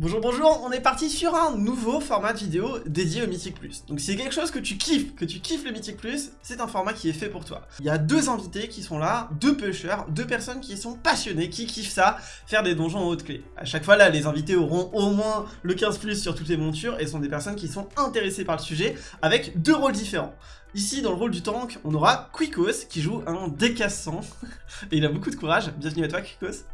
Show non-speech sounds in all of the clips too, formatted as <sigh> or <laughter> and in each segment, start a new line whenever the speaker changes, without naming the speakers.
Bonjour bonjour, on est parti sur un nouveau format de vidéo dédié au Mythic Plus. Donc si c'est quelque chose que tu kiffes, que tu kiffes le Mythic Plus, c'est un format qui est fait pour toi. Il y a deux invités qui sont là, deux pushers, deux personnes qui sont passionnées, qui kiffent ça, faire des donjons en haute clé. À chaque fois là, les invités auront au moins le 15 plus sur toutes les montures et sont des personnes qui sont intéressées par le sujet avec deux rôles différents. Ici, dans le rôle du tank, on aura Quicos qui joue un décassant <laughs> et il a beaucoup de courage. Bienvenue à toi Quicos.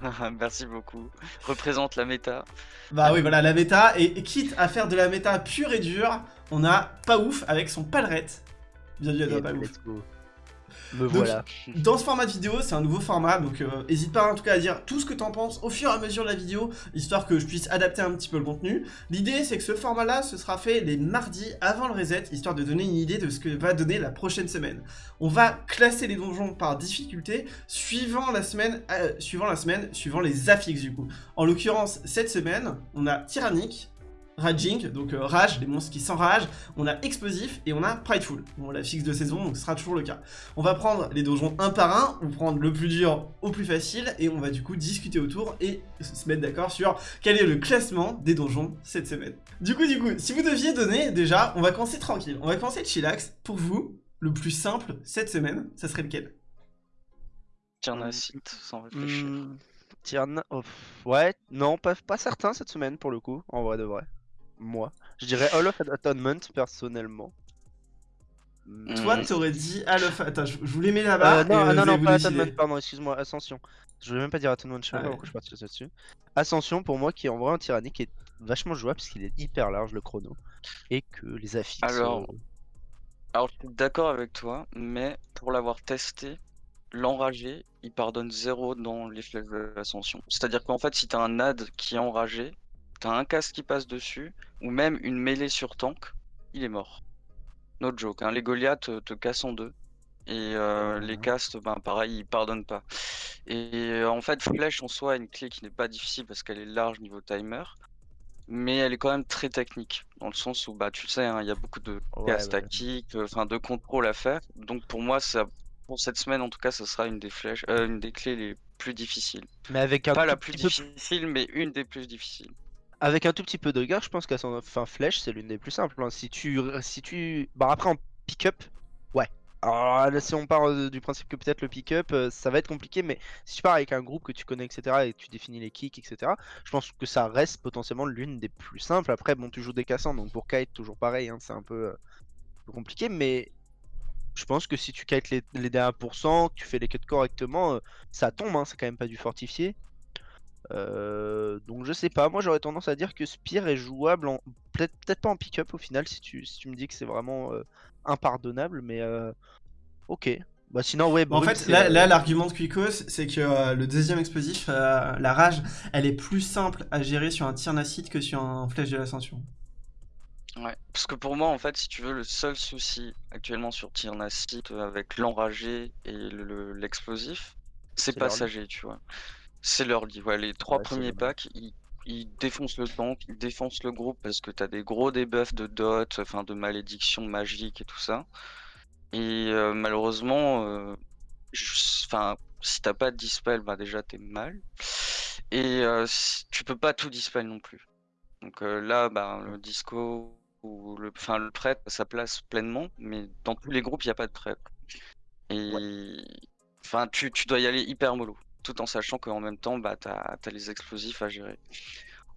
<laughs>
Merci beaucoup. Représente la méta.
Bah oui, voilà, la méta. Et quitte à faire de la méta pure et dure, on a Pas Ouf avec son palerette. Bienvenue à toi, Pas Ouf.
Me voilà.
Dans ce format de vidéo, c'est un nouveau format, donc n'hésite euh, pas en tout cas à dire tout ce que t'en penses au fur et à mesure de la vidéo, histoire que je puisse adapter un petit peu le contenu. L'idée, c'est que ce format-là, ce sera fait les mardis avant le reset, histoire de donner une idée de ce que va donner la prochaine semaine. On va classer les donjons par difficulté, suivant la semaine, euh, suivant la semaine, suivant les affixes du coup. En l'occurrence, cette semaine, on a Tyrannique, Raging, donc euh, Rage, les monstres qui s'enragent, on a Explosif et on a Prideful. Bon, la fixe de saison, donc ce sera toujours le cas. On va prendre les donjons un par un, ou prendre le plus dur au plus facile, et on va du coup discuter autour et se mettre d'accord sur quel est le classement des donjons cette semaine. Du coup, du coup, si vous deviez donner, déjà, on va commencer tranquille, on va commencer de chillax. Pour vous, le plus simple cette semaine, ça serait lequel?
Tiernasit, sans réfléchir. Mmh,
oh, ouais, non, pas, pas certain cette semaine pour le coup, en vrai de vrai moi. Je dirais Hall of Atonement personnellement.
Toi, t'aurais dit Hall of... Attends, je, voulais mettre là-bas.
Euh, non, non, non, pas Atonement, pardon, excuse-moi, Ascension. Je voulais même pas dire Atonement, je sais pas pourquoi je suis parti là-dessus. Ascension, pour moi, qui est en vrai un tyrannique, est vachement jouable parce qu'il est hyper large le chrono. Et que les affixes.
Alors, euh, alors je suis d'accord avec toi, mais pour l'avoir testé, l'enragé, il pardonne zéro dans les flèches de l'ascension. C'est-à-dire qu'en fait, si t'as un ad qui est enragé, t'as un casque qui passe dessus, ou même une mêlée sur tank, il est mort. No joke, hein. les Goliaths te, cassent en deux. Et euh, les castes, ben pareil, ils pardonnent pas. Et euh, en fait, Flèche en soi une clé qui n'est pas difficile parce qu'elle est large niveau timer. Mais elle est quand même très technique, dans le sens où bah tu sais, hein, il y a beaucoup de castes tactiques, euh, enfin de contrôle à faire. Donc pour moi, ça, pour cette semaine en tout cas, ça sera une des flèches, une des clés les plus difficiles.
Mais avec un
pas la plus difficile, mais une des plus difficiles.
Avec un tout petit peu de regard, je pense qu'à son fin flèche, c'est l'une des plus simples. Hein. Si tu, si tu, bah après en pick-up, ouais. Alors si on part euh, du principe que peut-être le pick-up, euh, ça va être compliqué, mais si tu pars avec un groupe que tu connais, etc., et tu définis les kicks, etc., je pense que ça reste potentiellement l'une des plus simples. Après, bon, tu joues des cassants, donc pour kite, toujours pareil, hein, c'est un peu, euh, compliqué, mais je pense que si tu kites les, les derniers pourcents, que tu fais les cuts correctement, ça tombe, hein, c'est quand même pas du fortifié. Euh, donc je sais pas, moi j'aurais tendance à dire que Spear est jouable en peut-être pas en pick-up au final si tu, si tu me dis que c'est vraiment euh, impardonnable, mais euh, ok. Bah sinon ouais.
en fait là, l'argument de Quicos c'est que le deuxième explosif, la rage, elle est plus simple à gérer sur un tir nacide que sur un flèche de l'ascension.
Ouais, parce que pour moi en fait si tu veux le seul souci actuellement sur tir nacide avec l'enragé et l'explosif, c'est passager tu vois. C'est leur lit, ouais, les trois premiers packs, ils, défoncent le tank, ils défoncent le groupe parce que t'as des gros debuffs de dot, enfin de malédiction magique et tout ça. Et euh, malheureusement, euh, enfin, si t'as pas de dispel, bah déjà t'es mal. Et euh, tu peux pas tout dispel non plus. Donc là, bah, le disco ou le, enfin, le prêtre, ça place pleinement, mais dans tous les groupes, il n'y a pas de prêtre. Et enfin, tu, tu dois y aller hyper mollo tout en sachant qu'en même temps, bah, tu as, les explosifs à gérer.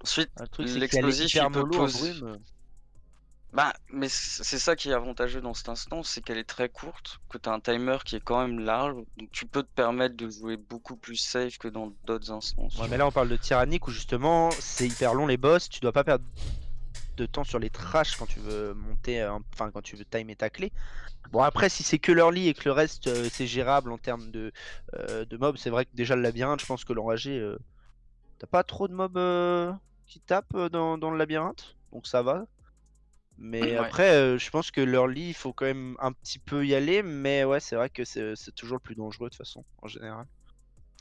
Ensuite, l'explosif, il peut poser... Bah, mais c'est ça qui est avantageux dans cet instant, c'est qu'elle est très courte, que tu as un timer qui est quand même large, donc tu peux te permettre de jouer beaucoup plus safe que dans d'autres instances.
Ouais, mais là on parle de tyrannique où justement c'est hyper long les boss, tu dois pas perdre de temps sur les trash quand tu veux monter, enfin quand tu veux timer ta clé. Bon après si c'est que leur lit et que le reste euh, c'est gérable en termes de, euh, de mobs, c'est vrai que déjà le labyrinthe, je pense que l'enragé, euh, t'as pas trop de mobs qui tapent dans, le labyrinthe, donc ça va. Mais après, je pense que leur lit, il faut quand même un petit peu y aller, mais ouais, c'est vrai que c'est toujours le plus dangereux de toute façon, en général.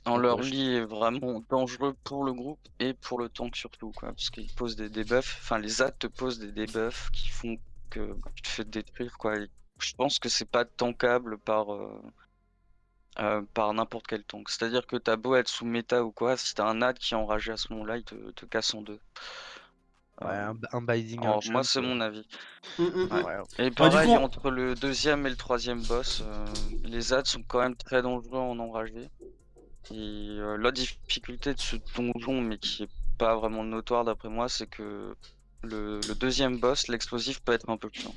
En leur lit est vraiment dangereux pour le groupe et pour le tank surtout, quoi, parce qu'ils posent des debuffs, enfin les ZAD te posent des debuffs qui font que tu te fais détruire, quoi. je pense que c'est pas tankable par. Euh, euh, par n'importe quel tank. C'est-à-dire que t'as beau être sous méta ou quoi, si t'as un ad qui est enragé à ce moment-là, il te, te casse en deux.
Ouais,
Euh,
un, un binding.
alors, moi, c'est mon avis.
Mm, mm, mm.
Ouais.
ouais.
Et
du
pareil,
coup, on-
entre le deuxième et le troisième boss, euh, les ads sont quand même très dangereux en enragé. Et euh, la difficulté de ce donjon, mais qui est pas vraiment notoire d'après moi, c'est que le, le deuxième boss, l'explosif peut être un peu chiant.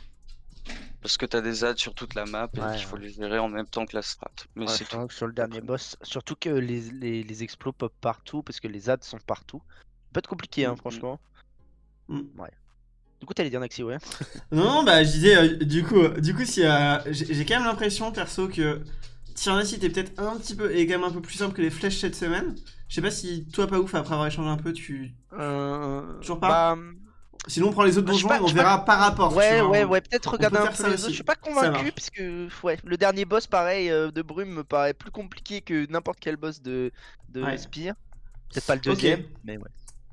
Parce que t'as des ads sur toute la map et
Ouais,
qu'il faut
ouais.
les gérer en même temps que la strat. Mais
Ouais,
c'est
c'est
tout.
vrai que sur le dernier boss, surtout que les, les, les explos pop partout parce que les ads sont partout. Ça peut être compliqué, hein,
Mm, mm.
franchement.
Mm.
Ouais. Du coup, t'allais dire Naxi, ouais.
Non, non, bah je disais, euh, du coup, euh, du coup, si euh, j'ai quand même l'impression, perso, que Tyranny était peut-être un petit peu, et quand même un peu plus simple que les flèches cette semaine. Je sais pas si toi, pas ouf, après avoir échangé un peu, tu.
Euh...
Toujours pas
bah,
Sinon, on prend les autres donjons et on
pas.
verra par rapport. tu
Ouais,
vois,
ouais,
hein.
ouais, peut-être regarder
peut
un peu
ça
les
aussi.
autres. Je suis pas convaincu parce que ouais, le dernier boss, pareil, euh, de Brume me paraît plus compliqué que n'importe quel boss de, de
Ouais.
Spire. Peut-être pas le deuxième, mais ouais.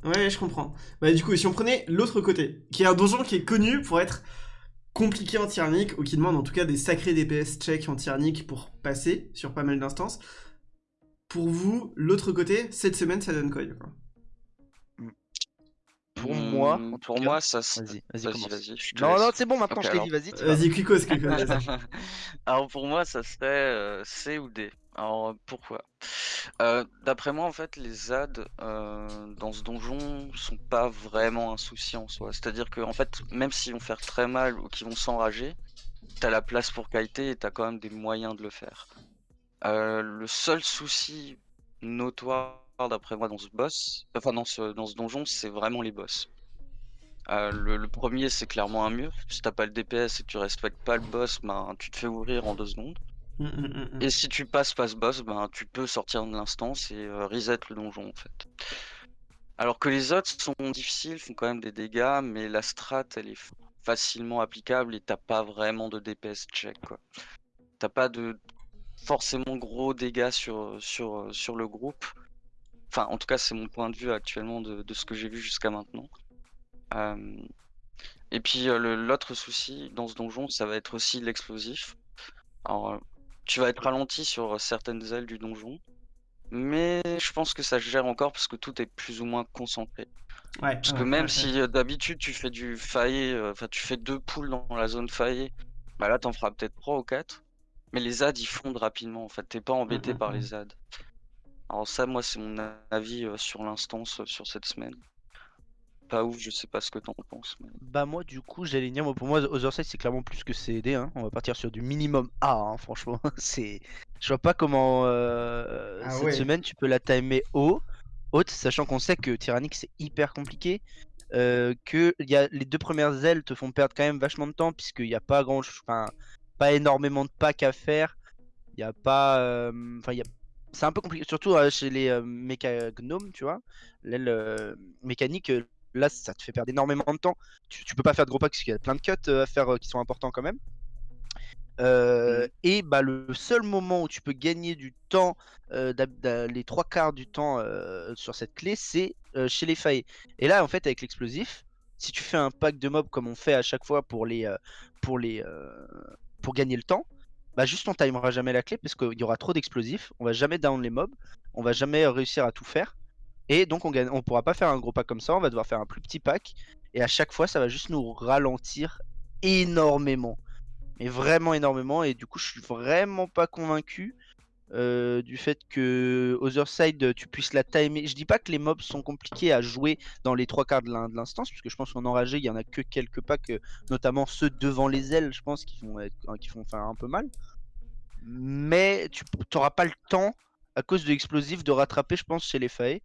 Ouais, je comprends. Bah, du coup, si on prenait l'autre côté, qui est un donjon qui est connu pour être compliqué en tyrannique, ou qui demande en tout cas des sacrés DPS check en tyrannique pour passer sur pas mal d'instances. Pour vous, l'autre côté, cette semaine, ça donne quoi, du coup?
Pour moi,
Hmm,
tout
pour moi, ça. se-
Vas-y, vas-y,
Vas-y, te
Non, non, c'est bon, maintenant
Ok,
je t'ai
alors.
dit, vas-y. tu vas.
Vas-y, Quicos, vas-y. <laughs>
Alors pour moi, ça serait euh, C ou D. Alors pourquoi? Euh, D'après moi, en fait, les ads euh, dans ce donjon sont pas vraiment un souci en soi. C'est-à-dire que fait, même s'ils vont faire très mal ou qu'ils vont s'enrager, t'as la place pour kiter et t'as quand même des moyens de le faire. Euh, le seul souci notoire d'après moi dans ce boss, enfin dans ce, donjon, c'est vraiment les boss. Euh, le, le premier, c'est clairement un mur. Si t'as pas le DPS et que tu respectes pas le boss, ben tu te fais ouvrir en deux secondes.
Mm, mm, mm.
Et si tu passes pas ce boss, ben tu peux sortir de l'instance et euh, reset le donjon en fait. Alors que les autres sont difficiles, font quand même des dégâts, mais la strat elle est facilement applicable et t'as pas vraiment de DPS check quoi. T'as pas de forcément gros dégâts sur, sur, sur le groupe. Enfin, en tout cas, c'est mon point de vue actuellement de, de ce que j'ai vu jusqu'à maintenant. Euh, Et puis euh, l'autre souci dans ce donjon, ça va être aussi l'explosif. Alors, tu vas être ralenti sur certaines ailes du donjon, mais je pense que ça se gère encore parce que tout est plus ou moins concentré.
Ouais,
Parce
ouais,
que même
ouais,
si euh, d'habitude tu fais du faillé, euh, enfin tu fais deux poules dans la zone faillée, bah là t'en feras peut-être trois ou quatre. Mais les ZAD ils fondent rapidement en fait, t'es pas embêté
mm,
par
mm.
les ZAD. Alors ça moi c'est mon avis euh, sur l'instance euh, sur cette semaine. Pas ouf, je sais pas ce que t'en penses. mais-
Bah moi du coup j'allais dire moi pour moi Otherside c'est clairement plus que CD hein. On va partir sur du minimum A hein, franchement <laughs> c'est je vois pas comment euh,
Ah
cette
ouais.
semaine tu peux la timer haut haute sachant qu'on sait que Tyrannic c'est hyper compliqué euh, que il y a les deux premières ailes te font perdre quand même vachement de temps puisqu'il n'y a pas grand enfin pas énormément de packs à faire il y a pas euh, enfin il y a c'est un peu compliqué surtout euh, chez les euh, méca gnomes tu vois l'aile euh, mécanique euh, là ça te fait perdre énormément de temps. Tu, tu peux pas faire de gros packs parce qu'il y a plein de cuts euh, à faire euh, qui sont importants quand même. Euh,
Mhm.
et bah le seul moment où tu peux gagner du temps euh, les trois quarts du temps euh, sur cette clé c'est chez les failles. Et là en fait avec l'explosif si tu fais un pack de mobs comme on fait à chaque fois pour les pour les pour gagner le temps bah juste on timera jamais la clé parce qu'il y aura trop d'explosifs. On va jamais down les mobs. On va jamais réussir à tout faire et donc on on pourra pas faire un gros pack comme ça, on va devoir faire un plus petit pack. Et à chaque fois, ça va juste nous ralentir énormément. Mais vraiment énormément. Et du coup, je suis vraiment pas convaincu euh, du fait que Otherside, tu puisses la timer. Je dis pas que les mobs sont compliqués à jouer dans les trois quarts de l'in- de l'instance, parce que je pense qu'en enragé, il y en a que quelques packs, euh, notamment ceux devant les ailes, je pense, qui font, être- qui faire un peu mal. Mais tu n'auras pas le temps, à cause de l'explosif, de rattraper, je pense, chez les failles.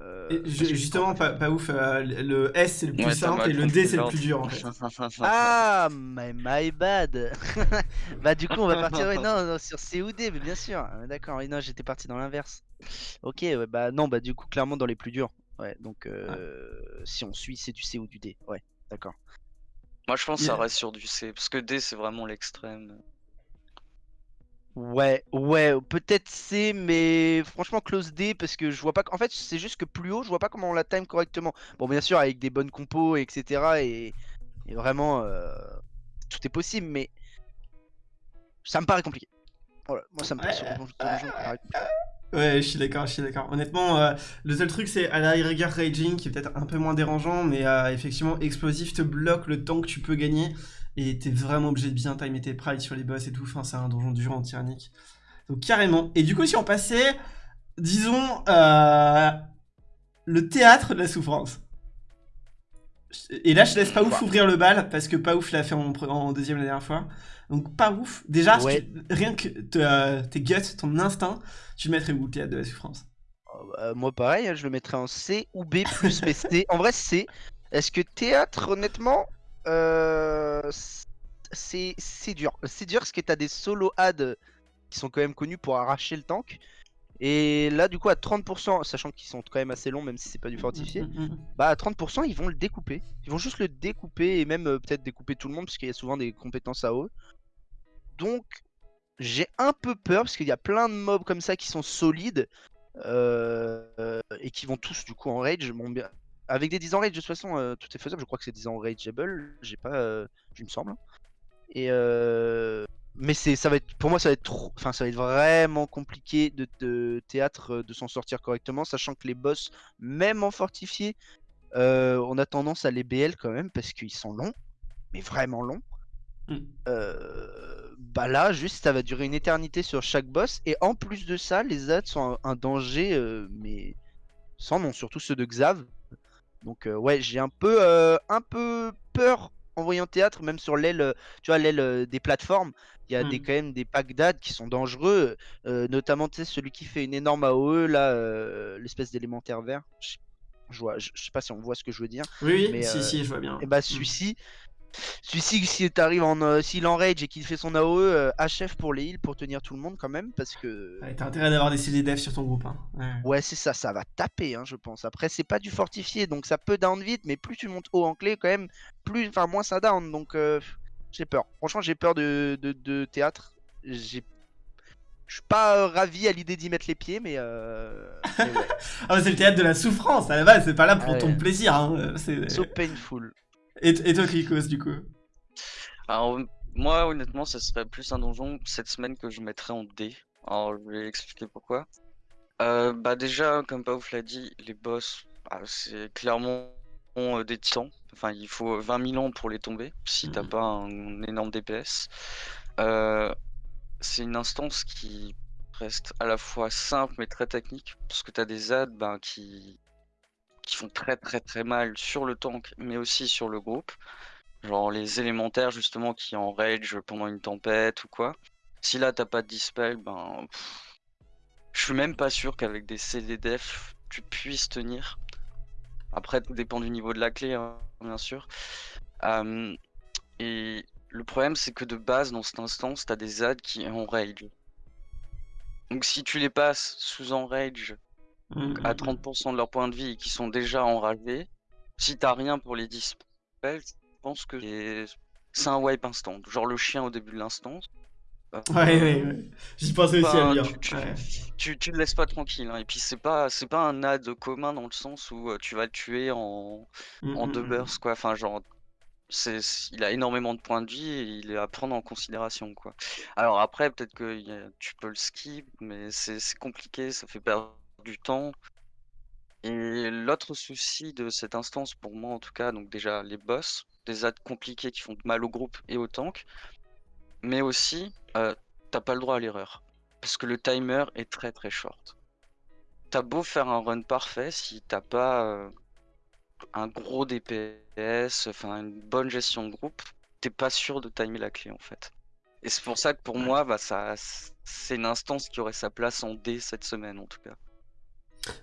Euh,
justement, pas, pas ouf, euh, le S c'est le plus
Ouais,
simple et le D c'est le plus dur en fait. <laughs>
Ah, my, my bad. <laughs> bah du coup on va partir ouais, non, non, sur COD, mais bien sûr. Ah, D'accord, non, j'étais parti dans l'inverse. Ok, ouais, bah non, bah du coup clairement dans les plus durs. Ouais, donc euh, si on suit, c'est du C ou du D. Ouais, d'accord.
Moi je pense que ça
Yeah.
reste sur du C, parce que D c'est vraiment l'extrême.
Ouais, ouais, peut-être C, mais franchement close D parce que je vois pas. En fait, c'est juste que plus haut, je vois pas comment on la time correctement. Bon, bien sûr, avec des bonnes compos, etc. Et, et vraiment, euh, tout est possible, mais ça me paraît compliqué. Voilà, moi ça me sur
Ouais,
paraît compliqué.
Ouais, je suis d'accord, je suis d'accord. Honnêtement, euh, le seul truc, c'est à la rigueur Raging, qui est peut-être un peu moins dérangeant, mais euh, effectivement, Explosif te bloque le temps que tu peux gagner, et t'es vraiment obligé de bien timer tes prides sur les boss et tout. Enfin, c'est un donjon dur en tyrannique. Donc, carrément. Et du coup, si on passait, disons, euh, le théâtre de la souffrance. Et là, je laisse pas ouf ouvrir le bal, parce que pas ouf l'a fait en, en deuxième la dernière fois. Donc, pas ouf. Déjà, si
Ouais.
tu- rien que te- euh, tes guts, ton instinct, tu le mettrais où le théâtre de la souffrance?
Euh, moi pareil, hein, je le mettrais en C ou B plus mais C. En vrai C. Est-ce que théâtre honnêtement euh, c'est dur. C'est dur parce que t'as des solo ads qui sont quand même connus pour arracher le tank. Et là du coup à 30%, sachant qu'ils sont quand même assez longs même si c'est pas du fortifié,
Mm, mm, mm.
bah à 30% ils vont le découper. Ils vont juste le découper et même euh, peut-être découper tout le monde parce qu'il y a souvent des compétences à eux. Donc j'ai un peu peur parce qu'il y a plein de mobs comme ça qui sont solides euh, euh, et qui vont tous du coup en rage. Bon, bien- Avec des 10 en rage de toute façon euh, tout est faisable. Je crois que c'est 10 en rageable. J'ai pas, euh, je me semble. Et euh, mais c'est ça va être pour moi ça va être trop, enfin ça va être vraiment compliqué de, de théâtre euh, de s'en sortir correctement, sachant que les boss même en fortifié, euh, on a tendance à les BL quand même parce qu'ils sont longs, mais vraiment longs.
Mm.
Euh, bah là, juste ça va durer une éternité sur chaque boss. Et en plus de ça, les ads sont un, un danger, euh, mais sans nom, surtout ceux de Xav. Donc euh, ouais, j'ai un peu, euh, un peu peur en voyant théâtre, même sur l'aile, tu vois, l'aile euh, des plateformes. Il y a des,
Mm.
quand même des packs d'ads qui sont dangereux, euh, notamment tu sais, celui qui fait une énorme AOE, là, euh, l'espèce d'élémentaire vert. Je, je vois, je, je sais pas si on voit ce que je veux dire.
Oui,
Mais,
si,
euh,
si, je vois bien.
Et bah
Mm.
celui-ci, celui-ci si t'arrives en, euh, s'il enrage et qu'il fait son AOE, euh, HF pour les heals pour tenir tout le monde quand même, parce que
Ouais, T'as intérêt d'avoir des CD dev sur ton groupe. Hein. Ouais.
ouais c'est ça, ça va taper, hein, je pense. Après c'est pas du fortifié, donc ça peut down vite, mais plus tu montes haut en clé quand même, plus, enfin moins ça down, donc euh, j'ai peur. Franchement j'ai peur de, de, de théâtre. J'ai, je suis pas euh, ravi à l'idée d'y mettre les pieds, mais, euh... mais ouais, <laughs>
Ah, bah, c'est le théâtre de la souffrance, à la base, c'est pas là pour
Ah
ton plaisir. Hein.
so painful.
Et, et toi, Krikos, du coup
Alors, moi, honnêtement, ça serait plus un donjon cette semaine que je mettrais en D. Alors, je vais expliquer pourquoi. Euh, bah, déjà, comme Paouf l'a dit, les boss, bah, c'est clairement euh, des titans. Enfin, il faut 20 000 ans pour les tomber si t'as
Mhm.
pas un, énorme DPS. Euh, c'est une instance qui reste à la fois simple mais très technique parce que t'as des ads ben, qui qui font très très très mal sur le tank mais aussi sur le groupe. Genre les élémentaires justement qui en rage pendant une tempête ou quoi. Si là t'as pas de dispel, ben je suis même pas sûr qu'avec des CD def tu puisses tenir. Après tout dépend du niveau de la clé hein, bien sûr. Euh, et le problème c'est que de base dans cette instance t'as des ads qui en rage. Donc si tu les passes sous en
Mm,
à
mm,
30% de leur point de vie et qui sont déjà enragés, si t'as rien pour les dispel, je pense que c'est- c'est un wipe instant. Genre le chien au début de l'instance.
mm. Ouais, ouais, ouais. J'y pensais aussi à
Enfin,
lire.
tu, tu,
Ouais.
tu, tu le laisses pas tranquille. hein. Et puis c'est pas c'est pas un ad commun dans le sens où euh, tu vas le tuer en,
Mm,
en
mm,
deux
mm.
bursts quoi. Enfin genre c'est il a énormément de points de vie et il est à prendre en considération quoi. Alors après peut-être que a- tu peux le skip mais c'est compliqué, ça fait perdre du temps. Et l'autre souci de cette instance pour moi en tout cas, donc déjà les boss, des ads compliqués qui font mal au groupe et au tank, mais aussi euh, t'as pas le droit à l'erreur. Parce que le timer est très très short. T'as beau faire un run parfait, si t'as pas euh, un gros DPS, enfin une bonne gestion de groupe, t'es pas sûr de timer la clé en fait. Et c'est pour ça que pour moi, bah, ça, c'est une instance qui aurait sa place en D cette semaine en tout cas.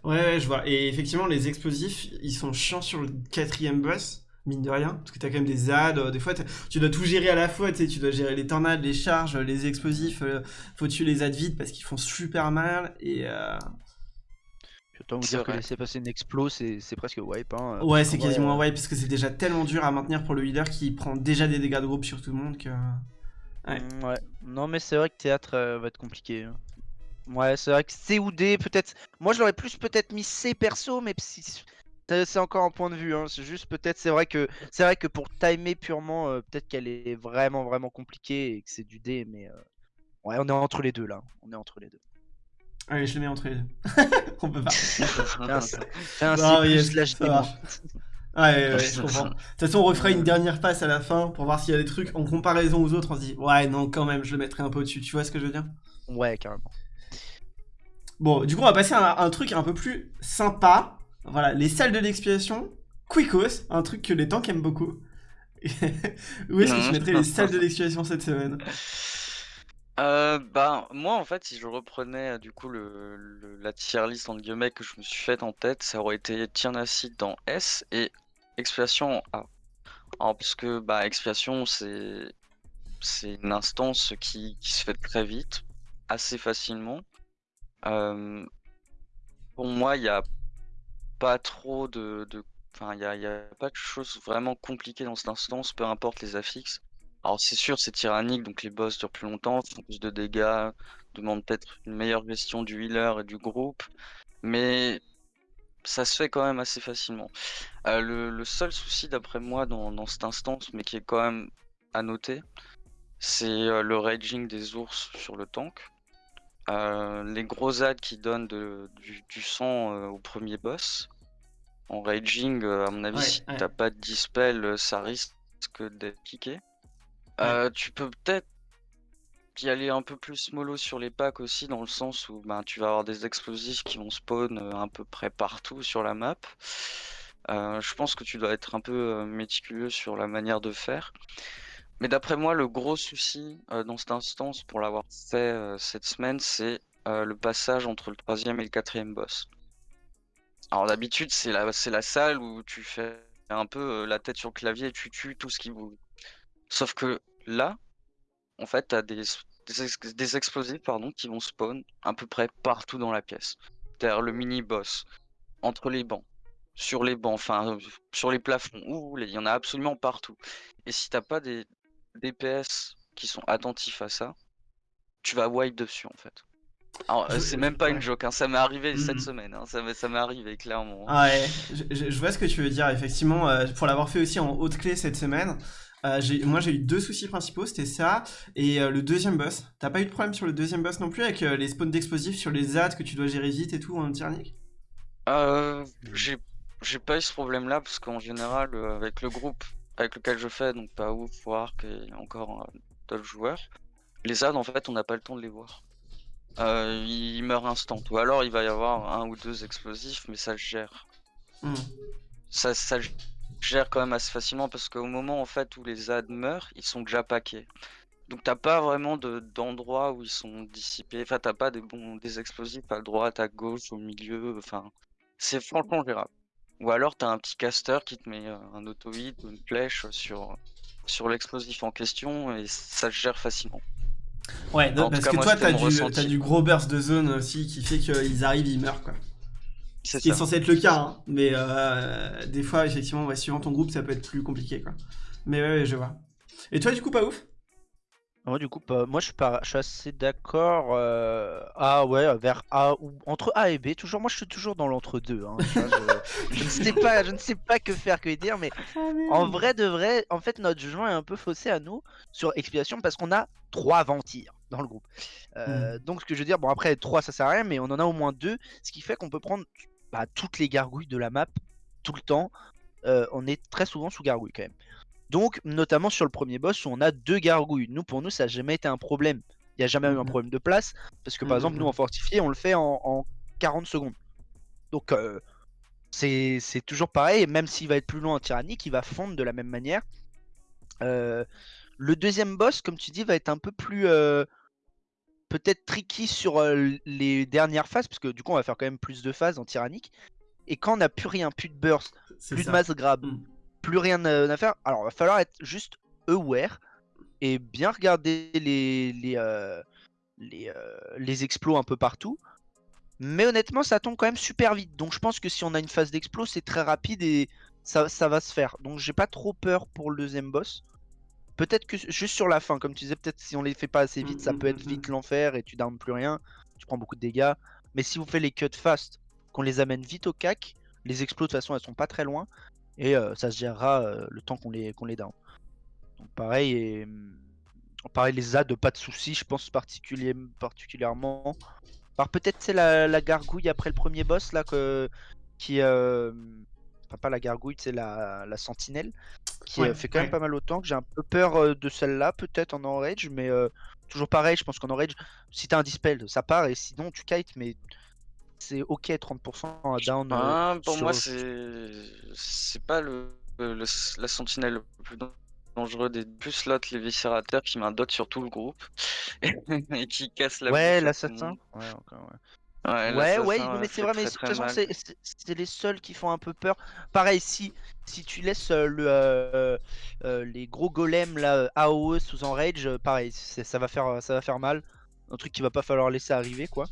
Ouais, ouais, je vois. Et effectivement, les explosifs, ils sont chiants sur le quatrième boss, mine de rien. Parce que t'as quand même des ZAD. euh, des fois, tu dois tout gérer à la fois. Tu sais, tu dois gérer les tornades, les charges, les explosifs. euh, faut tuer les ZAD vite parce qu'ils font super mal. Et euh,
Je autant vous dire que laisser passer une explo, c'est c'est presque wipe. Hein,
ouais, c'est quasiment
euh,
un wipe parce que c'est déjà tellement dur à maintenir pour le healer qui prend déjà des dégâts de groupe sur tout le monde que. Ouais.
Mm, Ouais. Non, mais c'est vrai que théâtre euh, va être compliqué. hein. Ouais, c'est vrai que C ou D, peut-être. Moi, je l'aurais plus peut-être mis C perso, mais si- c'est c'est encore un point de vue. Hein. C'est juste peut-être, c'est vrai que c'est vrai que pour timer purement, euh, peut-être qu'elle est vraiment vraiment compliquée et que c'est du D, mais euh, Ouais, on est entre les deux là. On est entre les deux.
Allez, je le mets entre les deux. <laughs> on peut pas. <laughs>
Fais un, un C+, slash
Ouais, ouais, je comprends. De toute façon, on referait une dernière passe à la fin pour voir s'il y a des trucs en comparaison aux autres. On se dit, ouais, non, quand même, je le mettrais un peu au-dessus. Tu vois ce que je veux dire?
Ouais, carrément.
Bon, du coup, on va passer à un, truc un peu plus sympa. Voilà, les salles de l'expiation. Quickos, un truc que les tanks aiment beaucoup. <laughs> Où est-ce que tu mettrais les salles de <laughs> l'expiation cette semaine?
Euh, bah, moi, en fait, si je reprenais du coup le, la tier list entre guillemets que je me suis faite en tête, ça aurait été Tiernacid dans S et Expiation A. Alors, parce que bah, Expiation, c'est c'est une instance qui, qui se fait très vite, assez facilement. Euh, pour moi, il n'y a pas trop de, enfin, pas de choses vraiment compliquées dans cette instance, peu importe les affixes. Alors c'est sûr, c'est tyrannique, donc les boss durent plus longtemps, font plus de dégâts, demandent peut-être une meilleure gestion du healer et du groupe, mais ça se fait quand même assez facilement. Euh, le, seul souci d'après moi dans, cette instance, mais qui est quand même à noter, c'est euh, le raging des ours sur le tank. Euh, les gros ads qui donnent du, sang au premier boss. En raging, à mon avis, si t'as pas de dispel, ça risque d'être piqué. tu peux peut-être y aller un peu plus mollo sur les packs aussi, dans le sens où ben, tu vas avoir des explosifs qui vont spawn à peu près partout sur la map. je pense que tu dois être un peu méticuleux sur la manière de faire. Mais d'après moi, le gros souci euh, dans cette instance, pour l'avoir fait euh, cette semaine, c'est euh, le passage entre le troisième et le quatrième boss. Alors d'habitude, c'est la, la salle où tu fais un peu la tête sur le clavier et tu tues tout ce qui bouge. Sauf que là, en fait, tu as des, des, explosifs pardon, qui vont spawn à peu près partout dans la pièce. C'est-à-dire le mini-boss, entre les bancs, sur les bancs, enfin sur les plafonds, où il y en a absolument partout. Et si t'as pas des, DPS qui sont attentifs à ça, tu vas wipe dessus en fait. Alors, c'est même pas une joke, hein. ça m'est arrivé cette mm. semaine, hein. ça m'est arrivé clairement.
Ah ouais, je, vois ce que tu veux dire, effectivement, euh, pour l'avoir fait aussi en haute clé cette semaine, euh, moi j'ai eu deux soucis principaux, c'était ça et euh, le deuxième boss. T'as pas eu de problème sur le deuxième boss non plus avec les spawns d'explosifs sur les ZAD que tu dois gérer vite et tout en tyrannique?
Euh, j'ai pas eu ce problème là parce qu'en général avec le groupe avec lequel je fais, donc pas ouf, Wark et encore euh, d'autres joueurs, les ads en fait on n'a pas le temps de les voir. Euh, ils meurent instant. Ou alors il va y avoir un ou deux explosifs, mais ça se gère. Hmm. Ça, ça gère quand même assez facilement parce qu'au moment en fait où les ads meurent, ils sont déjà paqués. Donc t'as pas vraiment d'endroits où ils sont dissipés. Enfin t'as pas des bons des explosifs à droite, à gauche, au milieu. Enfin c'est franchement gérable. Ou alors t'as un petit caster qui te met euh, un auto-hit ou une flèche sur, sur l'explosif en question et ça se gère facilement.
Ouais, parce que toi t'as du, du gros burst de zone aussi qui fait qu'ils arrivent, ils meurent quoi. Ce qui est censé être le cas, hein. mais euh, des fois effectivement, suivant ton groupe, ça peut être plus compliqué quoi. Mais ouais, je vois. Et toi du coup pas ouf?
Moi, du coup, moi, je suis, pas, je suis assez d'accord. Euh, ah ouais, vers A ou entre A et B. Toujours, moi, je suis toujours dans l'entre-deux. Hein, je, ne sais pas, je ne sais pas que faire, que dire, mais ah, en vrai de vrai, en fait, notre jugement est un peu faussé à nous sur expiation parce qu'on a trois ventirs dans le groupe. Euh, hmm. Donc, ce que je veux dire, bon, après, trois, ça sert à rien, mais on en a au moins deux, ce qui fait qu'on peut prendre bah, toutes les gargouilles de la map tout le temps. Euh, on est très souvent sous gargouille quand même. Donc, notamment sur le premier boss où on a deux gargouilles. Nous, pour nous, ça n'a jamais été un problème. Il n'y a jamais eu un mhm. problème de place. Parce que, par exemple, nous, en fortifié, on le fait en, 40 secondes. Donc, euh, c'est toujours pareil. même s'il va être plus loin en tyrannique, il va fondre de la même manière. Euh, le deuxième boss, comme tu dis, va être un peu plus. Euh, peut-être tricky sur les dernières phases. Parce que, du coup, on va faire quand même plus de phases en tyrannique. Et quand on n'a plus rien, plus de burst, plus de masse grab, mm plus rien à faire. Alors, il va falloir être juste aware et bien regarder les, les, euh, les, euh, les explos un peu partout. Mais honnêtement, ça tombe quand même super vite. Donc, je pense que si on a une phase d'explos, c'est très rapide et ça, ça, va se faire. Donc, j'ai pas trop peur pour le deuxième boss. Peut-être que juste sur la fin, comme tu disais, peut-être si on les fait pas assez vite, ça peut être vite l'enfer et tu d'armes plus rien. Tu prends beaucoup de dégâts. Mais si vous faites les cuts fast, qu'on les amène vite au cac, les explos de toute façon elles sont pas très loin et ça se gérera le temps qu'on les, qu'on les down. Donc pareil, et, mmh, Pareil, les ZAD, pas de soucis, je pense particulier, particulièrement. Par peut-être c'est la, la, gargouille après le premier boss là que qui euh... enfin pas la gargouille, c'est la, la sentinelle qui euh, fait quand même pas mal autant que j'ai un peu peur euh, de celle-là peut-être en enrage mais euh, toujours pareil, je pense qu'en enrage si t'as un dispel ça part et sinon tu kites mais c'est ok 30% à down.
Ah, pour moi c'est c'est pas le, la sentinelle le plus dangereux des plus slots, les viscérateurs qui met un dot sur tout le groupe <laughs> et qui casse la
Ouais, l'assassin. Ouais, encore, ouais. Ouais, ouais, mais c'est vrai, mais de toute façon, c'est les seuls qui font un peu peur. Pareil, si, si tu laisses euh, le, euh, euh, les gros golems là, AOE sous enrage, pareil, ça va, faire, ça va faire mal. Un truc qu'il va pas falloir laisser arriver, quoi.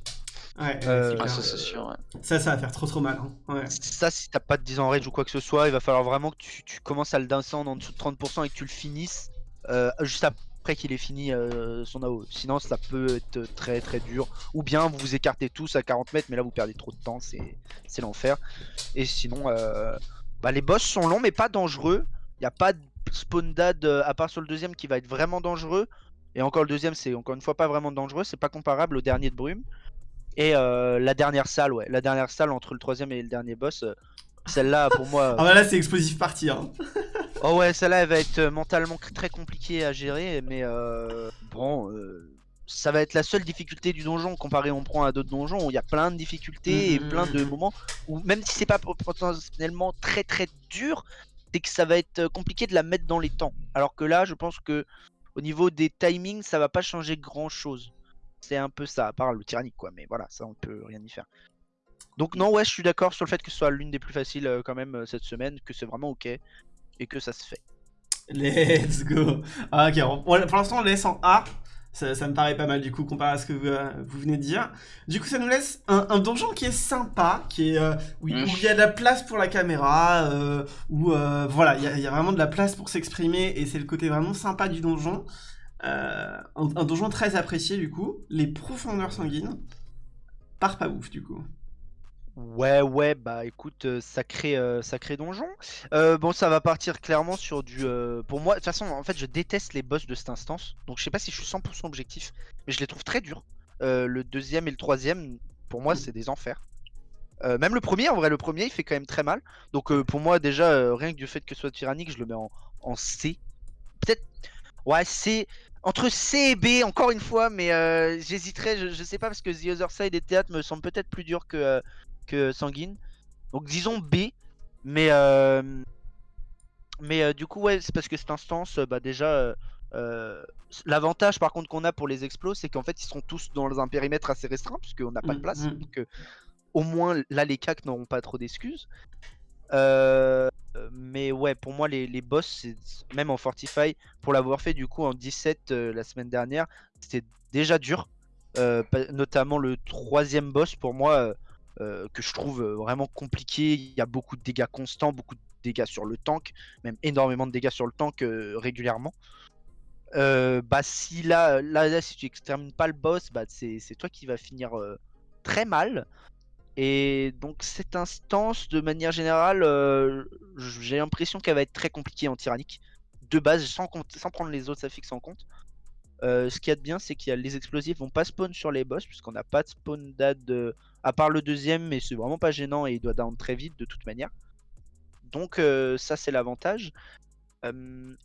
Ouais,
ah, ça c'est sûr.
Ça, ça va faire trop trop mal. Hein.
Ça, si t'as pas de 10 en rage ou quoi que ce soit, il va falloir vraiment que tu, tu commences à le descendre en dessous de 30% et que tu le finisses juste après qu'il ait fini son AO. Sinon, ça peut être très très dur. Ou bien vous vous écartez tous à 40 mètres, mais là vous perdez trop de temps, c'est l'enfer. Et sinon, bah, les boss sont longs mais pas dangereux. Il n'y a pas de spawn dad à part sur le deuxième qui va être vraiment dangereux. Et encore le deuxième, c'est encore une fois pas vraiment dangereux. C'est pas comparable au dernier de Brume. Et euh, la dernière salle, ouais. La dernière salle entre le troisième et le dernier boss. Euh, celle-là, pour moi.
ah bah là, c'est explosif parti. Hein. <laughs>
oh ouais, celle-là, elle va être euh, mentalement très compliquée à gérer. Mais bon, ça va être la seule difficulté du donjon comparé on prend à d'autres donjons où il y a plein de difficultés et plein de moments où même si c'est pas potentiellement très très dur, c'est que ça va être compliqué de la mettre dans les temps. Alors que là, je pense que au niveau des timings, ça va pas changer grand chose c'est un peu ça, à part le tyrannique, quoi. Mais voilà, ça, on peut rien y faire. Donc non, ouais, je suis d'accord sur le fait que ce soit l'une des plus faciles euh, quand même euh, cette semaine, que c'est vraiment ok et que ça se fait.
Let's go. Ah, ok, pour l'instant on laisse en A. Ça, me paraît pas mal du coup comparé à ce que vous, euh, venez de dire. Du coup ça nous laisse un, donjon qui est sympa, qui est où, il y a de la place pour la caméra, où voilà, il y, y, a vraiment de la place pour s'exprimer et c'est le côté vraiment sympa du donjon. Euh, un, donjon très apprécié du coup, les profondeurs sanguines, par pas ouf du coup.
Ouais, ouais, bah écoute, euh, sacré, euh, sacré donjon. bon, ça va partir clairement sur du. pour moi, de toute façon, en fait, je déteste les boss de cette instance. Donc, je sais pas si je suis 100% objectif, mais je les trouve très durs. le deuxième et le troisième, pour moi, c'est des enfers. même le premier, en vrai, le premier, il fait quand même très mal. Donc, pour moi, déjà, rien que du fait que ce soit tyrannique, je le mets en, en C. Peut-être. Ouais, C entre C et B, encore une fois, mais euh, j'hésiterais, je, sais pas, parce que The Other Side et Théâtre me semblent peut-être plus durs que, euh, que Sanguine. Donc disons B, mais, euh, mais du coup, ouais, c'est parce que cette instance, bah déjà, l'avantage par contre qu'on a pour les explos, c'est qu'en fait, ils seront tous dans un périmètre assez restreint, puisqu'on n'a pas de mm, place. Mm. Donc au moins, là, les CAC n'auront pas trop d'excuses. Euh, mais ouais, pour moi, les, boss, même en Fortify, pour l'avoir fait du coup en 17 euh, la semaine dernière, c'était déjà dur. Euh, notamment le troisième boss, pour moi, que je trouve vraiment compliqué. Il y a beaucoup de dégâts constants, beaucoup de dégâts sur le tank, même énormément de dégâts sur le tank régulièrement. bah si là, là, si tu extermines pas le boss, bah c'est toi qui va finir très mal. Et donc cette instance, de manière générale, euh, j'ai l'impression qu'elle va être très compliquée en tyrannique. De base, sans, prendre les autres fixe en compte. Euh, ce qu'il y a de bien, c'est que les explosifs vont pas spawn sur les boss, puisqu'on n'a pas de spawn dad, à part le deuxième, mais c'est vraiment pas gênant et il doit down très vite de toute manière. Donc euh, ça c'est l'avantage.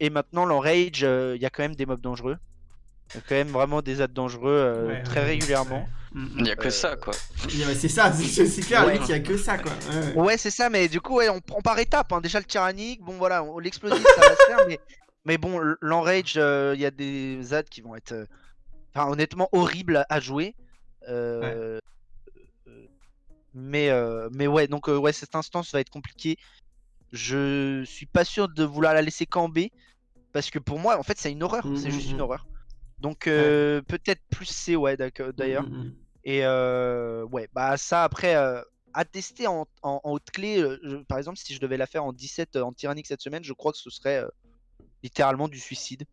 et maintenant l'enrage, il y a quand même des mobs dangereux. Il y a quand même vraiment des ads dangereux très régulièrement.
Il n'y a que ça, quoi.
c'est ça, c'est clair, il n'y a que ça, quoi.
Ouais, c'est ça, mais du coup, ouais, on prend par étapes. Hein. Déjà, le tyrannique, bon, voilà, l'explosif, ça va se faire, mais, mais bon, l'enrage, euh, il y a des ZAD qui vont être, euh, enfin, honnêtement, horribles à jouer. Euh, mais, mais ouais, donc, ouais, cette instance va être compliquée. Je suis pas sûr de vouloir la laisser camber. Parce que pour moi, en fait, c'est une horreur. c'est juste une mm. horreur. Donc euh, peut-être plus C, ouais, d'ailleurs. Mmh, mmh, mmh. Et euh, ouais, bah ça après, euh, à tester en, haute clé, par exemple, si je devais la faire en 17 en tyrannique cette semaine, je crois que ce serait littéralement du suicide.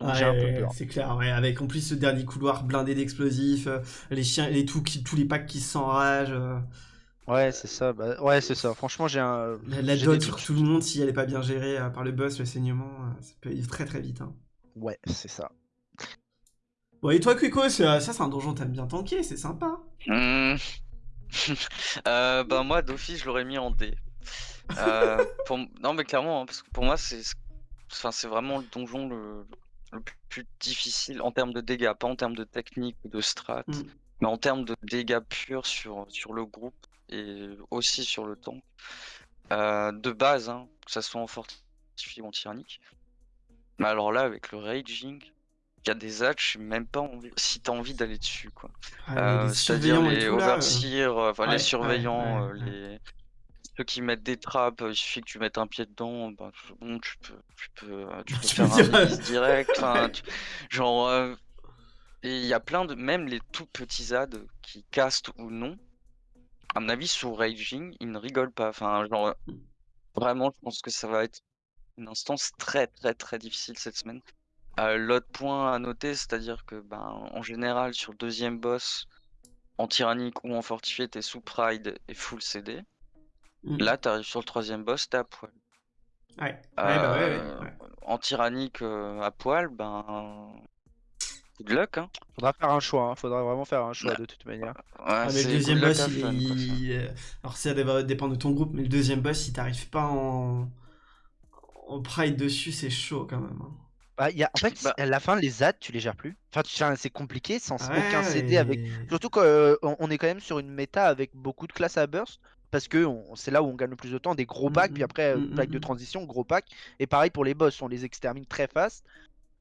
J'ai un peu peur. C'est clair, ouais. avec en plus ce dernier couloir blindé d'explosifs, les chiens, les tout, tous les packs qui s'enragent.
Ouais, c'est ça. Bah, ouais, c'est ça. Franchement, j'ai un.
La, dot sur tout le monde, si elle est pas bien gérée par le boss, le saignement, ça peut aller très très vite. Hein.
Ouais, c'est ça.
Bon, et toi, Quico, ça, c'est un donjon, t'aimes bien tanker, c'est sympa.
Mmh. <laughs> euh, bah, moi, d'office, je l'aurais mis en D. Euh, <laughs> pour... Non, mais clairement, hein, parce que pour moi, c'est enfin, c'est vraiment le donjon le... le plus difficile en termes de dégâts, pas en termes de technique ou de strat,
Mm.
mais en termes de dégâts purs sur, sur le groupe et aussi sur le temps. Euh, de base, hein, que ça soit en fortifié ou en tyrannique. Mais alors là, avec le raging, il y a des hatches, j'ai même pas envie, si t'as envie d'aller dessus, quoi.
Ah,
Euh,
les
C'est-à-dire les
euh,
overseers, euh, enfin
ouais,
les surveillants,
ouais,
euh,
ouais.
les ceux qui mettent des trappes, il suffit que tu mettes un pied dedans, bah, bon, tu peux, tu peux, tu <laughs> peux
Tu
faire un release direct. <laughs> tu- genre, euh, et il y a plein de, même les tout petits ZAD qui castent ou non. À mon avis, sous raging, ils ne rigolent pas. Enfin, genre, vraiment, je pense que ça va être une instance très, très, très difficile cette semaine. Euh, L'autre point à noter, c'est-à-dire que, ben, en général, sur le deuxième boss, en tyrannique ou en fortifié, t'es sous pride et full CD.
Mm.
Là, t'arrives sur le troisième boss, t'es à poil.
Ouais, ouais, bah ouais, ouais,
Euh,
ouais.
En tyrannique euh, à poil, ben. Good luck, hein.
Faudra faire un choix, hein. faudra vraiment faire un choix de toute manière.
Ouais,
Ah, mais le deuxième boss, il- euh, Alors ça va dépendre de ton groupe, mais le deuxième boss, si t'arrives pas en... en pride dessus, c'est chaud quand même. hein.
Bah, y a... En fait,
Bah.
à la fin, les ZAD, tu les gères plus. Enfin, c'est compliqué sans aucun CD avec. Surtout qu'on on est quand même sur une méta avec beaucoup de classes à burst. Parce que c'est là où on gagne le plus de temps, des gros packs,
Mm,
puis après, euh,
mm,
de transition, gros pack. Et pareil pour les boss, on les extermine très fast.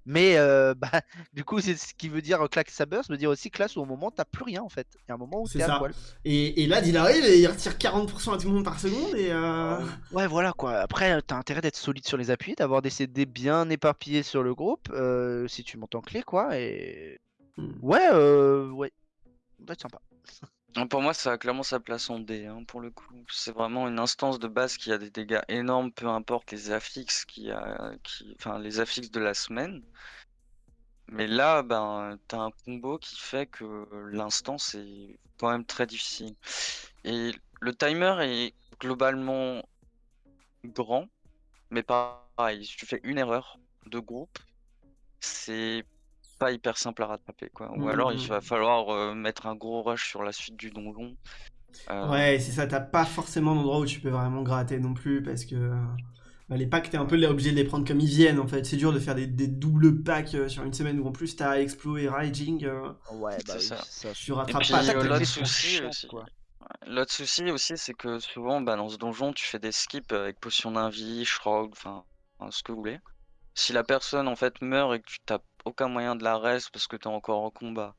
Mais euh, <laughs> bah, du coup, c'est ce qui veut dire euh, classe à burst, veut dire aussi classe où au moment t'as plus rien en fait. Il y a un moment où
C'est
t'es à
ça.
poil.
Et, et là, il arrive et il retire 40% à tout le monde par seconde et... euh,
Ouais, voilà quoi. Après, t'as intérêt d'être solide sur les appuis, d'avoir des CD bien éparpillés sur le groupe, euh, si tu montes en clé quoi. Et
Mm.
ouais, ouais, ça doit être sympa. <laughs>
Pour moi, ça a clairement sa place en D, hein, pour le coup. C'est vraiment une instance de base qui a des dégâts énormes, peu importe les affixes qui, enfin, les affixes de la semaine. Mais là, ben, t'as un combo qui fait que l'instance est quand même très difficile. Et le timer est globalement grand, mais pareil, si tu fais une erreur de groupe, c'est pas hyper simple à rattraper, quoi. Ou
Mm,
alors, il
mm.
va falloir euh, mettre un gros rush sur la suite du donjon. Euh,
Ouais, c'est ça, t'as pas forcément d'endroit où tu peux vraiment gratter non plus parce que euh, bah, les packs, t'es un peu obligé de les prendre comme ils viennent en fait. C'est dur de faire des, des doubles packs sur une semaine où en plus t'as Explo et Raging. euh,
Ouais,
bah oui, ça.
tu
Et
rattrapes
puis,
pas
euh, l'autre souci aussi, l'autre souci aussi, c'est que souvent, bah, dans ce donjon, tu fais des skips avec potion d'invie, shroud, enfin, enfin, ce que vous voulez. Si la personne en fait meurt et que tu t'as aucun moyen de la reste parce que t'es encore en combat,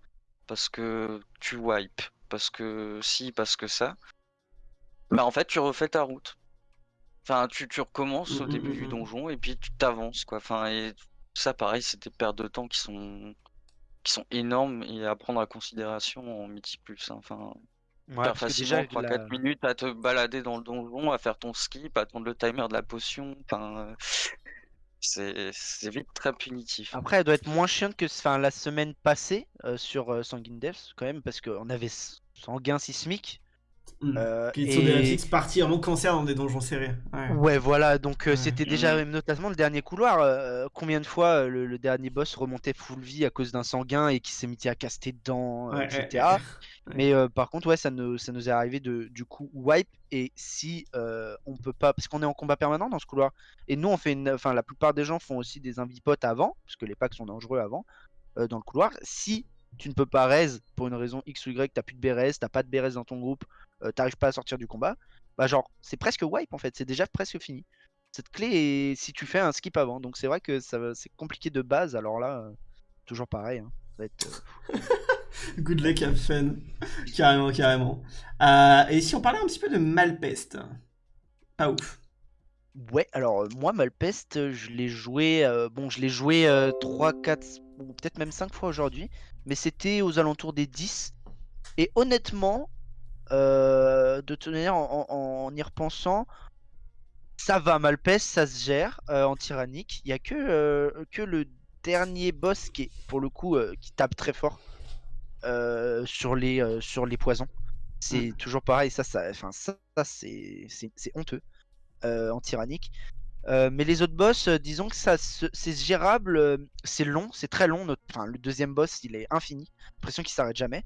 parce que tu wipe, parce que si, parce que ça, bah en fait tu refais ta route. Enfin, tu, tu recommences au
Mm, mm,
début
mm,
du donjon et puis tu t'avances quoi. Enfin, et ça pareil, c'est des pertes de temps qui sont qui sont énormes et à prendre en considération en multi plus. hein. Enfin,
Ouais,
facilement
déjà,
3-4
la-
minutes à te balader dans le donjon, à faire ton skip, à attendre le timer de la potion. Enfin, c'est vite très punitif.
Après, elle doit être moins chiante que enfin, la semaine passée euh, sur euh, Sanguine Depths, quand même, parce qu'on avait Sanguin Sismique.
Mm.
euh,
Qui sont des
et-
parties vraiment cancer dans des donjons serrés. Ouais.
Ouais, voilà, donc euh,
Ouais.
c'était déjà, même notamment le dernier couloir, euh, combien de fois euh, le, le dernier boss remontait full vie à cause d'un sanguin et qui s'est mis à caster dedans, euh,
Ouais,
etc. Mais euh, par contre, ouais, ça nous, ça nous est arrivé de du coup wipe. Et si euh, on peut pas, parce qu'on est en combat permanent dans ce couloir, et nous on fait une, enfin la plupart des gens font aussi des invipotes avant, parce que les packs sont dangereux avant euh, dans le couloir. Si tu ne peux pas raise pour une raison X ou Y, t'as plus de BRS, t'as pas de BRS dans ton groupe, euh, t'arrives pas à sortir du combat, bah genre c'est presque wipe en fait, c'est déjà presque fini. Cette clé est si tu fais un skip avant, donc c'est vrai que ça va- c'est compliqué de base. Alors là, euh, toujours pareil, hein, ça va être. euh, <laughs>
Good luck have fun. carrément, carrément. Et si on parlait un petit peu de Malpeste Pas ouf.
Ouais, alors moi Malpeste, je l'ai joué, bon je l'ai joué euh, 3, 4, ou peut-être même 5 fois aujourd'hui, mais c'était aux alentours des 10. Et honnêtement, euh, de toute manière, en, en- en y repensant, ça va Malpeste, ça se gère euh, en tyrannique. Il y a que, euh, que le dernier boss qui est pour le coup qui tape très fort sur, les, sur les poisons. C'est toujours pareil, ça, ça, enfin, ça, ça, c'est honteux en tyrannique. Euh, mais les autres boss, euh, disons que ça, c'est gérable, euh, c'est long, c'est très long. Enfin, le deuxième boss, il est infini. L'impression qu'il s'arrête jamais.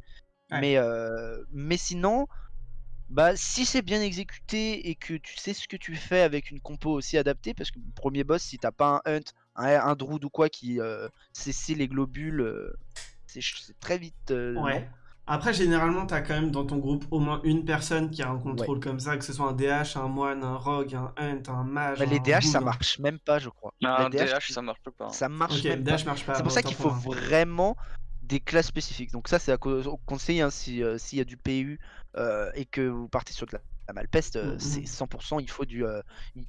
Mais, mais sinon, bah, si c'est bien exécuté et que tu sais ce que tu fais avec une compo aussi adaptée, parce que le premier boss, si t'as pas un Hunt, un, un Druid ou quoi qui cesse les globules, c'est très vite.
ouais. Après, généralement, tu as quand même dans ton groupe au moins une personne qui a un contrôle comme ça, que ce soit un DH, un moine, un rogue, un hunt, un mage.
Bah, les DH, ça marche même pas, je crois.
Non, un DH, ça marche pas.
Ça marche même pas. C'est pour ça qu'il faut vraiment des classes spécifiques. Donc ça, c'est à conseiller hein, euh, s'il y a du PU euh, et que vous partez sur de la, malpeste, euh, mm, c'est 100%. Mm. Il faut du,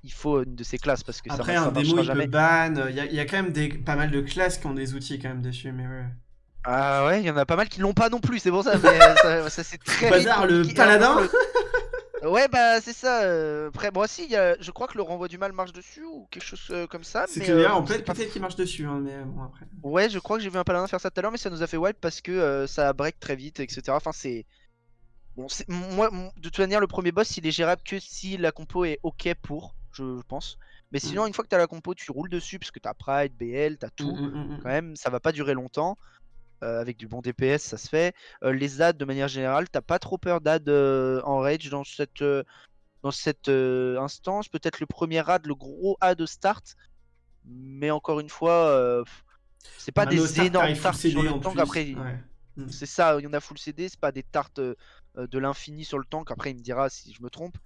il faut une de ces classes parce que
Après,
ça,
un démo, il jamais. ban. Il y, a quand même des, pas mal de classes qui ont des outils quand même dessus, mais ouais.
Ah ouais, il y en a pas mal qui l'ont pas non plus, c'est pour ça. Mais ça, ça c'est très
Bazar, le paladin
Ouais, bah c'est ça. Euh, après, moi aussi, y a... je crois que le renvoi du mal marche dessus ou quelque chose euh, comme ça.
C'est que euh, en fait, peut-être qu'il marche dessus, hein, mais bon, après.
Ouais, je crois que j'ai vu un paladin faire ça tout à l'heure, mais ça nous a fait wipe parce que ça break très vite, etc. Enfin, c'est. Bon, moi, de toute manière, le premier boss, il est gérable que si la compo est ok pour, je, pense. Mais sinon, mm. une fois que t'as la compo, tu roules dessus parce que t'as Pride, BL, t'as tout. Mm, mm, quand même, ça va pas durer longtemps. Euh, avec du bon DPS, ça se fait. Euh, les ads, de manière générale, t'as pas trop peur d'ads euh, en rage dans cette, dans cette instance. Peut-être le premier ad, le gros ad start. Mais encore une fois, c'est pas des énormes tartes sur le tank. Après, mm. c'est ça, il y en a full CD, c'est pas des tartes de l'infini sur le tank. Après, il me dira si je me trompe.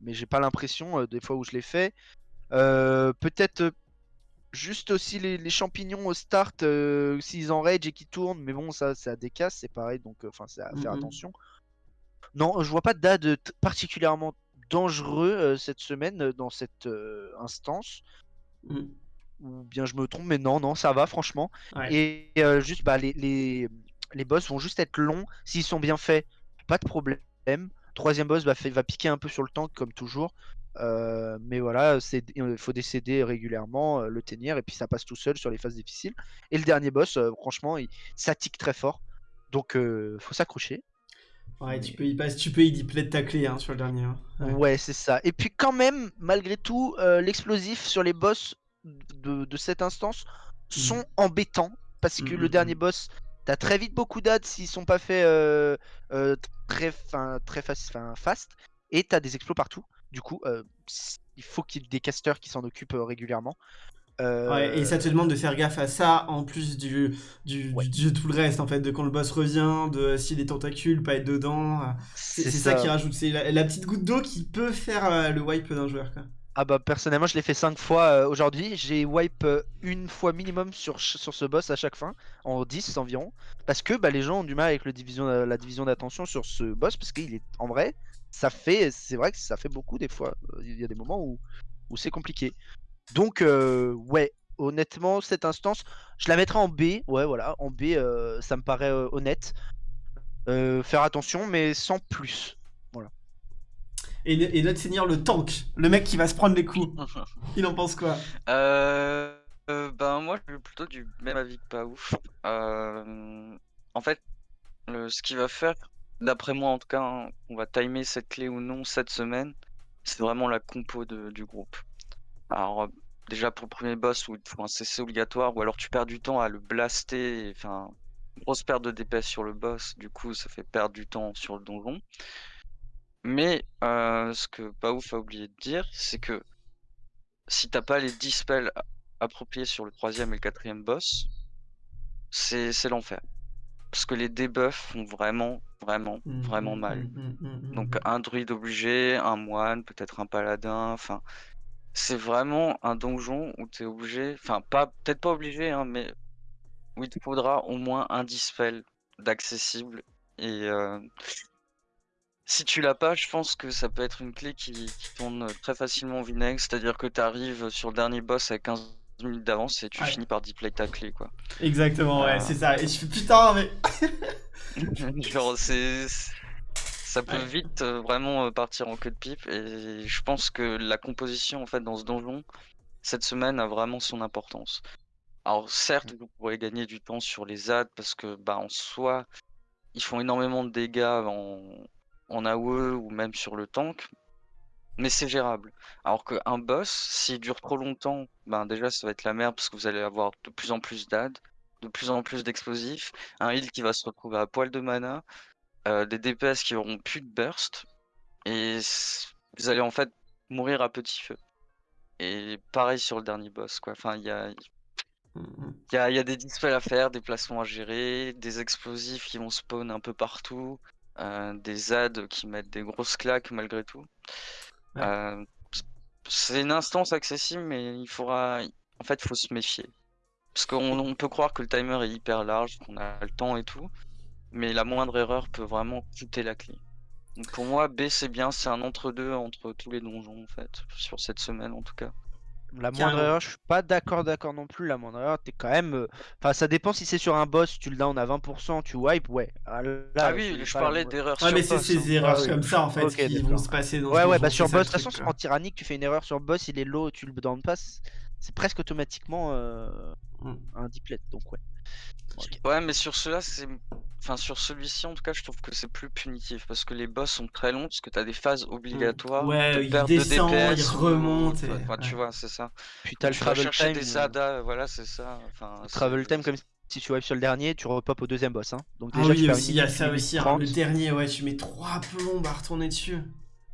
Mais j'ai pas l'impression des fois où je l'ai fait. Peut-être Juste aussi les, champignons au start, euh, s'ils enrage et qui tournent, mais bon, ça, ça décasse, c'est pareil, donc euh, enfin, c'est à faire attention. Non, je vois pas d'ad particulièrement dangereux euh, cette semaine dans cette instance. Mm. Ou bien je me trompe, mais non, non, ça va franchement. Et juste, bah, les, les, les, boss vont juste être longs. S'ils sont bien faits, pas de problème. Troisième boss bah, fait, va piquer un peu sur le tank comme toujours. Euh, mais voilà, il faut décéder régulièrement, euh, le tenir, et puis ça passe tout seul sur les phases difficiles. Et le dernier boss, euh, franchement, il, ça tique très fort. Donc, faut s'accrocher.
Ouais, tu peux y passer, tu peux y de ta clé hein, sur le dernier. Hein.
Ouais, c'est ça. Et puis quand même, malgré tout, l'explosif sur les boss de, cette instance mmh. sont embêtants. Parce que mmh, le mmh, dernier boss, t'as très vite beaucoup d'ads s'ils sont pas faits très, fin, très fast. Et t'as des explos partout. Du coup, euh, il faut qu'il y ait des casters qui s'en occupent euh, régulièrement.
Ouais, et ça te demande de faire gaffe à ça en plus du, du, tout le reste en fait, de quand le boss revient, de si les tentacules pas être dedans. C'est ça. qui rajoute, c'est la, petite goutte d'eau qui peut faire euh, le wipe d'un joueur. Quoi.
Ah bah personnellement je l'ai fait 5 fois aujourd'hui, j'ai wipe une fois minimum sur, sur ce boss à chaque fin, en 10 environ, parce que bah, les gens ont du mal avec le division, la division d'attention sur ce boss, parce qu'il est en vrai, ça fait, c'est vrai que ça fait beaucoup des fois. Il y a des moments où, où c'est compliqué. Donc, euh, ouais, honnêtement, cette instance, je la mettrai en B. Ouais, voilà, en B, euh, ça me paraît euh, honnête. faire attention, mais sans plus. Voilà.
Et, notre seigneur, le tank, le mec qui va se prendre les coups, <laughs> il en pense quoi?
Ben, moi, je suis plutôt du même avis que pas ouf. en fait, le, ce qu'il va faire, D'après moi, en tout cas, hein, on va timer cette clé ou non cette semaine. C'est vraiment la compo du groupe. Alors, euh, déjà pour le premier boss où il faut un CC obligatoire, ou alors tu perds du temps à le blaster. Enfin, grosse perte de DPS sur le boss, du coup, ça fait perdre du temps sur le donjon. Mais euh, ce que Paouf a oublié de dire, c'est que si t'as pas les 10 spells appropriés sur le troisième et le quatrième boss, c'est l'enfer. Parce que les debuffs font vraiment, vraiment, mmh, vraiment mmh, mal. Mmh, Donc un druide obligé, un moine, peut-être un paladin, enfin... C'est vraiment un donjon où tu es obligé, enfin pas peut-être pas obligé, hein, mais où il te faudra au moins un dispel d'accessible. Et euh, si tu l'as pas, je pense que ça peut être une clé qui, qui tourne très facilement au vinaigre, c'est-à-dire que tu arrives sur le dernier boss avec 15 minutes d'avance et tu finis par deplay ta clé quoi.
Exactement, ouais, c'est ça. Et je fais putain, mais. <laughs>
Genre, c'est. Ça peut vite euh, vraiment euh, partir en queue de pipe et je pense que la composition en fait dans ce donjon cette semaine a vraiment son importance. Alors certes, vous pourrez gagner du temps sur les ads parce que bah en soi, ils font énormément de dégâts en, en AOE ou même sur le tank. Mais c'est gérable. Alors qu'un boss, s'il dure trop longtemps, ben déjà ça va être la merde parce que vous allez avoir de plus en plus d'ad, de plus en plus d'explosifs, un heal qui va se retrouver à poil de mana, euh, des DPS qui auront plus de burst, et vous allez en fait mourir à petit feu. Et pareil sur le dernier boss, quoi. Enfin, il y a, il y a, y a des dispels à faire, des placements à gérer, des explosifs qui vont spawn un peu partout, euh, des ZAD qui mettent des grosses claques malgré tout. Euh, c'est une instance accessible, mais il faudra. En fait, faut se méfier. Parce qu'on peut croire que le timer est hyper large, qu'on a le temps et tout, mais la moindre erreur peut vraiment coûter la clé. Donc pour moi, B c'est bien, c'est un entre-deux entre tous les donjons en fait, sur cette semaine en tout cas.
La moindre erreur, je suis pas d'accord d'accord non plus. La moindre erreur, t'es quand même. Euh, enfin, ça dépend si c'est sur un boss, tu le down à 20%, tu wipe, ouais.
Ah, ah oui, je parlais d'erreurs
sur
boss.
mais c'est ces hein. erreurs comme ça en fait qui vont se passer dans
Ouais, ouais, bah sur boss, de toute façon, en tyrannique, tu fais une erreur sur boss, il est low, tu le down pas, c'est presque automatiquement euh, mm. un diplet, donc ouais.
Ouais, mais sur cela, c'est. Enfin, sur celui-ci, en tout cas, je trouve que c'est plus punitif parce que les boss sont très longs, parce que t'as des phases obligatoires.
Ouais, de il descend, de DPS, il remonte.
tu vois, c'est ça.
Puis t'as le travel time.
des ZADA, voilà, c'est ça. Enfin,
travel time, comme si tu wipes sur le dernier, tu repop au deuxième boss. Hein.
Donc, ah déjà, ah oui, aussi, il y a ça aussi. Hein. le dernier, ouais, tu mets 3 plombs à retourner dessus.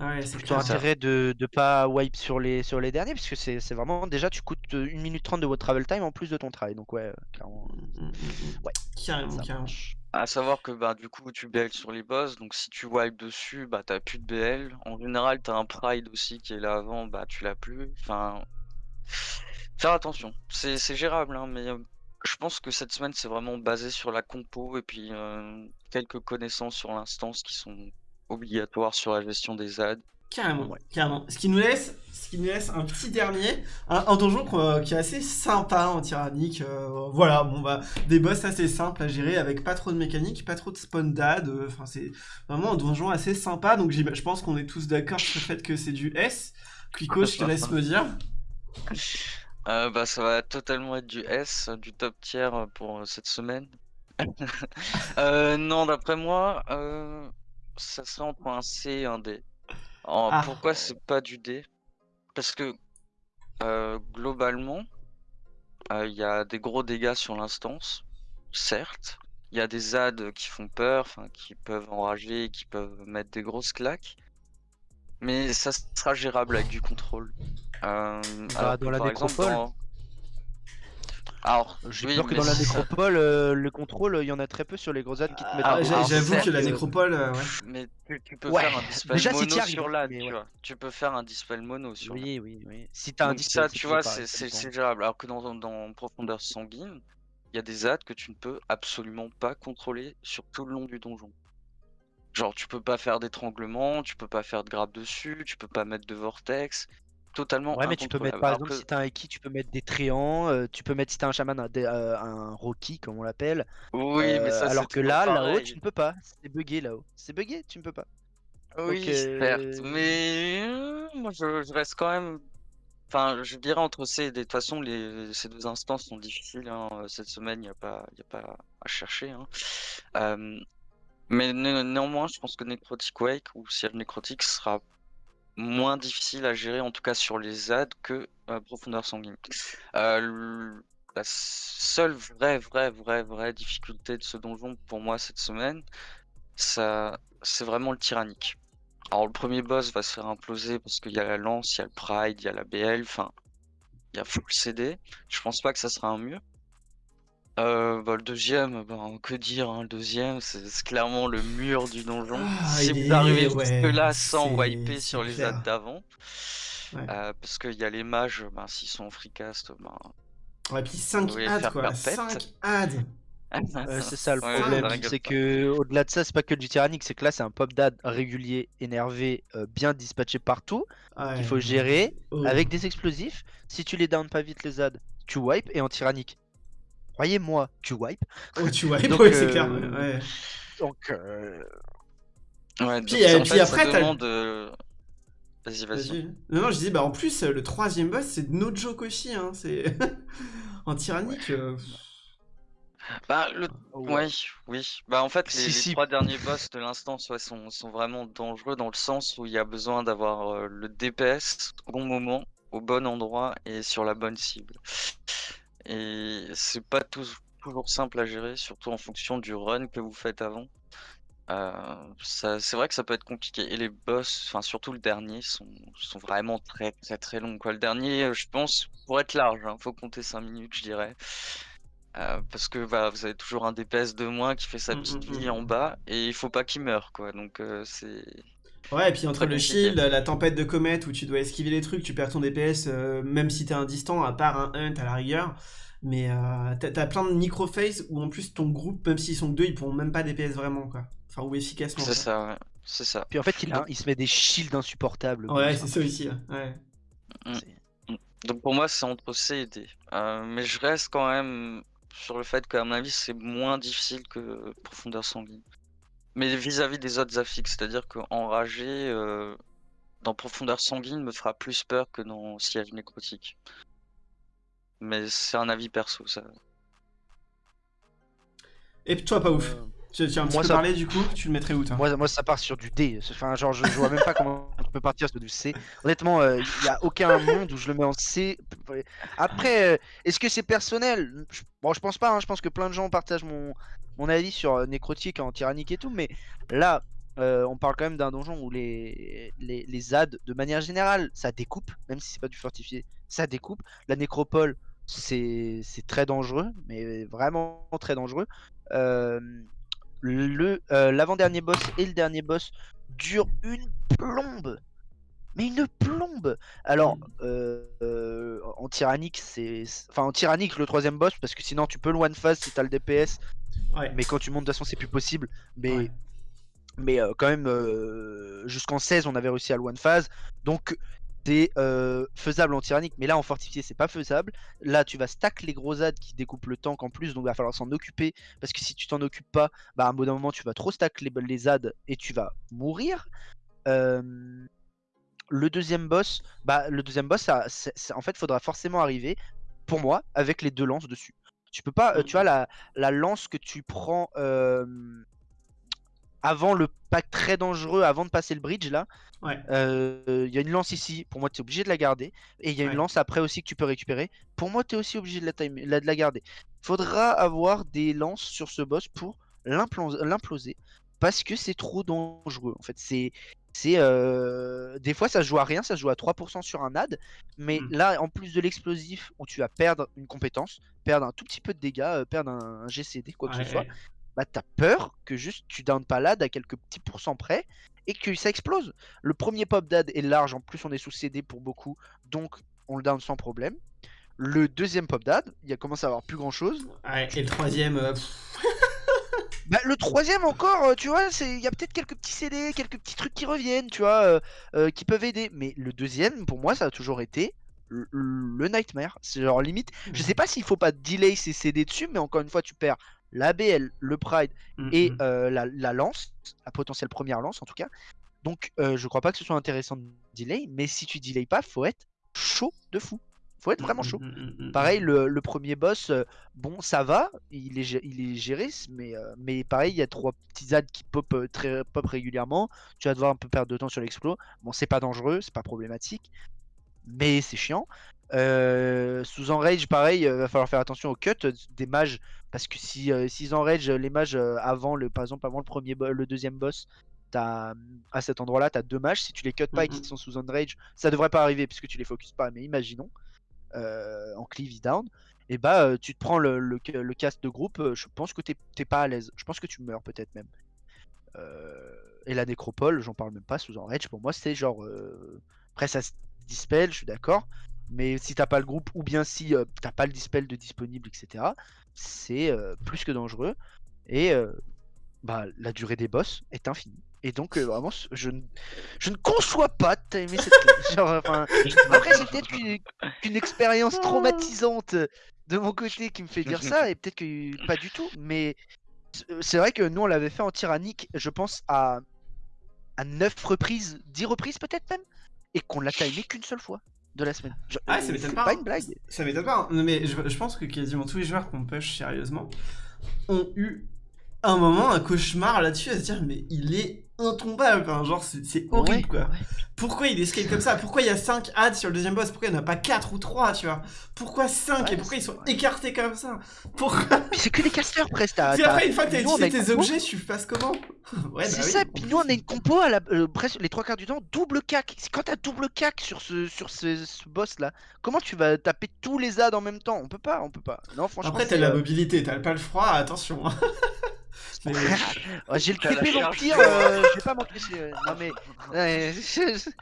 Ah ouais, c'est plutôt intérêt de ne pas wipe sur les, sur les derniers, puisque c'est vraiment déjà tu coûtes 1 minute 30 de votre travel time en plus de ton travail. Donc ouais, clairement.
Mmh, mmh, mmh, ouais, carrément, carrément.
À savoir que bah du coup tu BL sur les boss, donc si tu wipes dessus, bah t'as plus de BL. En général t'as un Pride aussi qui est là avant, bah tu l'as plus. Enfin. Faire attention. C'est gérable, hein, mais je pense que cette semaine c'est vraiment basé sur la compo et puis quelques connaissances sur l'instance qui sont obligatoire sur la gestion des ZAD.
Carrément, carrément. Ce qui nous laisse, ce qui nous laisse un petit dernier, un, donjon euh, qui est assez sympa en tyrannique. Euh, voilà, bon bah des boss assez simples à gérer avec pas trop de mécanique, pas trop de spawn dad. Euh, enfin c'est vraiment un donjon assez sympa. Donc je pense qu'on est tous d'accord sur le fait que c'est du S. Quico, je te laisse me dire. <laughs>
bah ça va totalement être du S, du top tier pour cette semaine. <laughs> non, d'après moi ça serait entre un C et un D. Ah. Pourquoi c'est pas du D? Parce que euh, globalement, euh, il y a des gros dégâts sur l'instance, certes. Il y a des ZAD qui font peur, qui peuvent enrager, qui peuvent mettre des grosses claques. Mais ça sera gérable avec du contrôle.
Euh, bah, dans la nécropole alors, j'ai peur que dans la nécropole, euh, le contrôle, il y en a très peu sur les gros ânes qui te mettent.
Ah, J'avoue que la nécropole, euh, ouais.
Mais tu, peux faire un dispel mono sur l'âne, tu vois. Tu peux faire un dispel mono sur
Oui, oui, oui. Si t'as un
dispel, ça, tu vois, c'est gérable. Alors que dans, dans profondeur sanguine, il y a des ânes que tu ne peux absolument pas contrôler sur tout le long du donjon. Genre, tu peux pas faire d'étranglement, tu peux pas faire de grappe dessus, tu peux pas mettre de vortex, totalement
Ouais, mais tu peux mettre, par exemple, si t'as un Eki, tu peux mettre des tréants, euh, tu peux mettre, si t'as un chaman, un, euh, un Rocky, comme on l'appelle.
Oui, mais ça,
euh, Alors que là, là-haut, tu ne peux pas. C'est bugué là-haut. C'est bugué, tu ne peux pas.
Oui, certes. Mais moi, je, reste quand même. Enfin, je dirais entre ces. De toute façon, les, ces deux instances sont difficiles. Hein. Cette semaine, il n'y a, pas, a pas à chercher. Hein. mais néanmoins, je pense que Necrotic Wake ou Ciel Necrotic sera moins difficile à gérer, en tout cas sur les ZAD, que euh, Profondeur Sanguine. Euh, la seule vraie, vraie, vraie, vraie difficulté de ce donjon pour moi cette semaine, ça, c'est vraiment le tyrannique. Alors le premier boss va se faire imploser parce qu'il y a la lance, il y a le pride, il y a la BL, enfin, il y a full CD. Je pense pas que ça sera un mieux. Euh, bah, le deuxième, ben, que dire, hein, le deuxième, c'est clairement le mur du donjon. Ah, si vous arrivez jusque là sans wiper sur les ads d'avant, euh, parce qu'il y a les mages, ben, s'ils sont en freecast, ben,
ouais, puis 5 ads quoi, 5 ads. <laughs>
C'est ça le problème, c'est que au-delà de ça, c'est pas que du tyrannique, c'est que là c'est un pop dad régulier, énervé, euh, bien dispatché partout, qu'il faut gérer oh. avec des explosifs. Si tu les down pas vite les ads, tu wipe et en tyrannique croyez-moi, tu wipes.
Oh, tu <laughs> wipes, oui, c'est clair. Ouais.
Donc. Euh...
Ouais, puis, donc, puis, puis après, t'as. De... Vas-y, vas-y.
non, non, je dis, bah en plus, le troisième boss, c'est no joke aussi. Hein. C'est. <laughs> en tyrannique. Euh...
Bah, le... Ouais, oui. Bah, en fait, les,
Si,
les trois derniers boss de l'instance ouais, sont, sont vraiment dangereux dans le sens où il y a besoin d'avoir euh, le DPS au bon moment, au bon endroit et sur la bonne cible. Et c'est pas toujours simple à gérer, surtout en fonction du run que vous faites avant. Euh, ça, c'est vrai que ça peut être compliqué. Et les boss, enfin surtout le dernier, sont, sont vraiment très très très longs. Quoi. Le dernier, euh, je pense, pour être large, hein, faut compter 5 minutes, je dirais. Euh, parce que bah, vous avez toujours un DPS de moins qui fait sa
Mm,
petite
mm,
vie
mm.
en bas et il faut pas qu'il meure quoi. Donc euh, c'est
Ouais, et puis entre le shield, la tempête de comète où tu dois esquiver les trucs, tu perds ton DPS, euh, même si t'es un distant, à part un hunt à la rigueur. Mais euh, t'as plein de micro-phases où en plus ton groupe, même s'ils sont que deux, ils pourront même pas DPS vraiment, quoi. Enfin, ou efficacement.
c'est ça, ouais. c'est ça.
Puis en fait, il, a- il se met des shields insupportables.
Ouais, c'est
hein.
ça aussi. ouais. Ouais.
C'est-
Donc pour moi c'est entre C et D. Euh, mais je reste quand même sur le fait qu'à mon avis c'est moins difficile que Profondeur Sanguine. Mais vis-à-vis des autres affixes, c'est-à-dire qu'enragé euh, dans Profondeur Sanguine me fera plus peur que dans Siège Nécrotique. Mais c'est un avis perso ça.
Et toi, pas ouf.
Euh,
Tu, tu as un petit
moi,
peu
ça-
parlé du coup, tu le mettrais où toi
Moi, moi, ça part sur du D. Enfin, genre, je, je vois même pas comment tu peux partir sur du C. Honnêtement, il y a aucun monde où je le mets en C. Après, euh, est-ce que c'est personnel? Je- Bon, je pense pas. hein, Je pense que plein de gens partagent mon, mon avis sur euh, Nécrotique en tyrannique et tout. Mais là, euh, on parle quand même d'un donjon où les, les, les ZAD, de manière générale, ça découpe, même si c'est pas du fortifié, ça découpe. La nécropole, c'est c'est très dangereux, mais vraiment très dangereux. Euh, le euh, l'avant-dernier boss et le dernier boss durent une plombe. Mais une plombe Alors, euh, euh, en tyrannique, c'est. Enfin, en tyrannique, le troisième boss, parce que sinon tu peux le one phase si t'as le DPS,
Ouais.
mais quand tu montes, de toute façon, c'est plus possible. Mais,
Ouais.
mais euh, quand même, jusqu'en 16, on avait réussi à le one phase. Donc, c'est euh, faisable en tyrannique, mais là, en fortifié, c'est pas faisable. Là, tu vas stack les gros ZAD qui découpent le tank en plus, donc il va falloir s'en occuper. Parce que si tu t'en occupes pas, bah, à un bout d'un moment, tu vas trop stack les, les ZAD et tu vas mourir. Euh, le deuxième boss, bah, le deuxième boss, ça, en fait, faudra forcément arriver, pour moi, avec les deux lances dessus. Tu peux pas, euh, tu vois, la, la lance que tu prends avant le pack très dangereux, avant de passer le bridge, là,
Ouais.
euh, il y a une lance ici, pour moi tu es obligé de la garder. Et il y a
Ouais.
une lance après aussi que tu peux récupérer. Pour moi tu es aussi obligé de la, time- de la garder. Faudra avoir des lances sur ce boss pour l'implo- l'imploser. Parce que c'est trop dangereux. En fait, c'est. c'est euh, Des fois ça se joue à rien, ça se joue à 3% sur un ad. Mais
Mm.
là, en plus de l'explosif, où tu vas perdre une compétence, perdre un tout petit peu de dégâts, euh, perdre un, un GCD, quoi que
Ouais,
ce soit. Bah t'as peur que juste tu down pas l'ad à quelques petits pourcents près et que ça explose. Le premier pop d'ad est large, en plus on est sous CD pour beaucoup, donc on le down sans problème. Le deuxième pop d'ad, il a commencé à avoir plus grand chose.
Ouais, et le troisième, euh, <laughs>
Bah, le troisième encore, euh, tu vois, c'est il y a peut-être quelques petits CD, quelques petits trucs qui reviennent, tu vois, euh, euh, qui peuvent aider. Mais le deuxième, pour moi, ça a toujours été le, le nightmare. C'est genre limite. Je sais pas s'il faut pas delay ces CD dessus, mais encore une fois, tu perds la BL, le Pride
mm,
et
mm.
euh, la, la lance, la potentielle première lance en tout cas. Donc euh, je crois pas que ce soit intéressant de delay, mais si tu delay pas, faut être chaud de fou. Faut être vraiment chaud.
Mm, mm, mm.
Pareil, le, le premier boss, euh, bon, ça va, il est, gé- il est géré, mais, euh, mais pareil, il y a trois petits ZAD qui pop, très, pop régulièrement. Tu vas devoir un peu perdre de temps sur l'explo. Bon, c'est pas dangereux, c'est pas problématique, mais c'est chiant. Euh, sous enrage, pareil, euh, va falloir faire attention au cut euh, des mages, parce que si euh, s'ils enrage les mages euh, avant le, par exemple, avant le premier, le deuxième boss, à cet endroit-là, t'as deux mages. Si tu les cut pas et qu'ils
Mhm.
sont sous enrage, ça devrait pas arriver puisque tu les focus pas. Mais imaginons euh, en cleave down, et bah euh, tu te prends le, le, le cast de groupe, je pense que t'es pas à l'aise. Je pense que tu meurs peut-être même. Et la nécropole, j'en parle même pas sous enrage. Pour moi, c'est genre. Après, ça se dispel, je suis d'accord. Mais si t'as pas le groupe, ou bien si euh, t'as pas le dispel de disponible, etc., c'est euh, plus que dangereux. Et euh, bah, la durée des boss est infinie. Et donc, vraiment, je ne, je ne conçois pas de timer cette. <laughs> Genre, après, c'est peut-être qu'une expérience traumatisante de mon côté qui me fait dire ça, et peut-être que pas du tout. Mais c'est vrai que nous, on l'avait fait en tyrannique, je pense, à, à 9 reprises, 10 reprises peut-être même, et qu'on l'a timé qu'une seule fois de la semaine. Genre,
Ah, ça m'étonne
c'est
pas,
pas
hein.
une blague.
Ça m'étonne pas, hein. Non, mais je, je pense que quasiment tous les joueurs qu'on push sérieusement ont eu un moment, un cauchemar là-dessus, à se dire, mais il est intombable, enfin, genre c'est horrible quoi. Pourquoi il escape comme ça? Pourquoi il y a 5 ads sur le deuxième boss? Pourquoi il n'y en a pas 4 ou 3 tu vois? Pourquoi 5 et pourquoi ils sont écartés comme ça? Pourquoi? <laughs>
C'est que des casteurs presque. C'est
après une fois que t'as utilisé tes objets, tu passes comment? <laughs>
Ouais, C'est bah ça, puis nous on a une compo à la, euh, presque les trois quarts du temps, double cac. Quand t'as double cac sur ce, sur ce, boss là, comment tu vas taper tous les ads en même temps? On peut pas, on peut pas. Non franchement.
Après t'as la euh, mobilité, t'as pas le froid, attention. Hein. <laughs>
J'ai le TP vampire, euh, je vais pas m'empêcher. Euh, non mais. <laughs>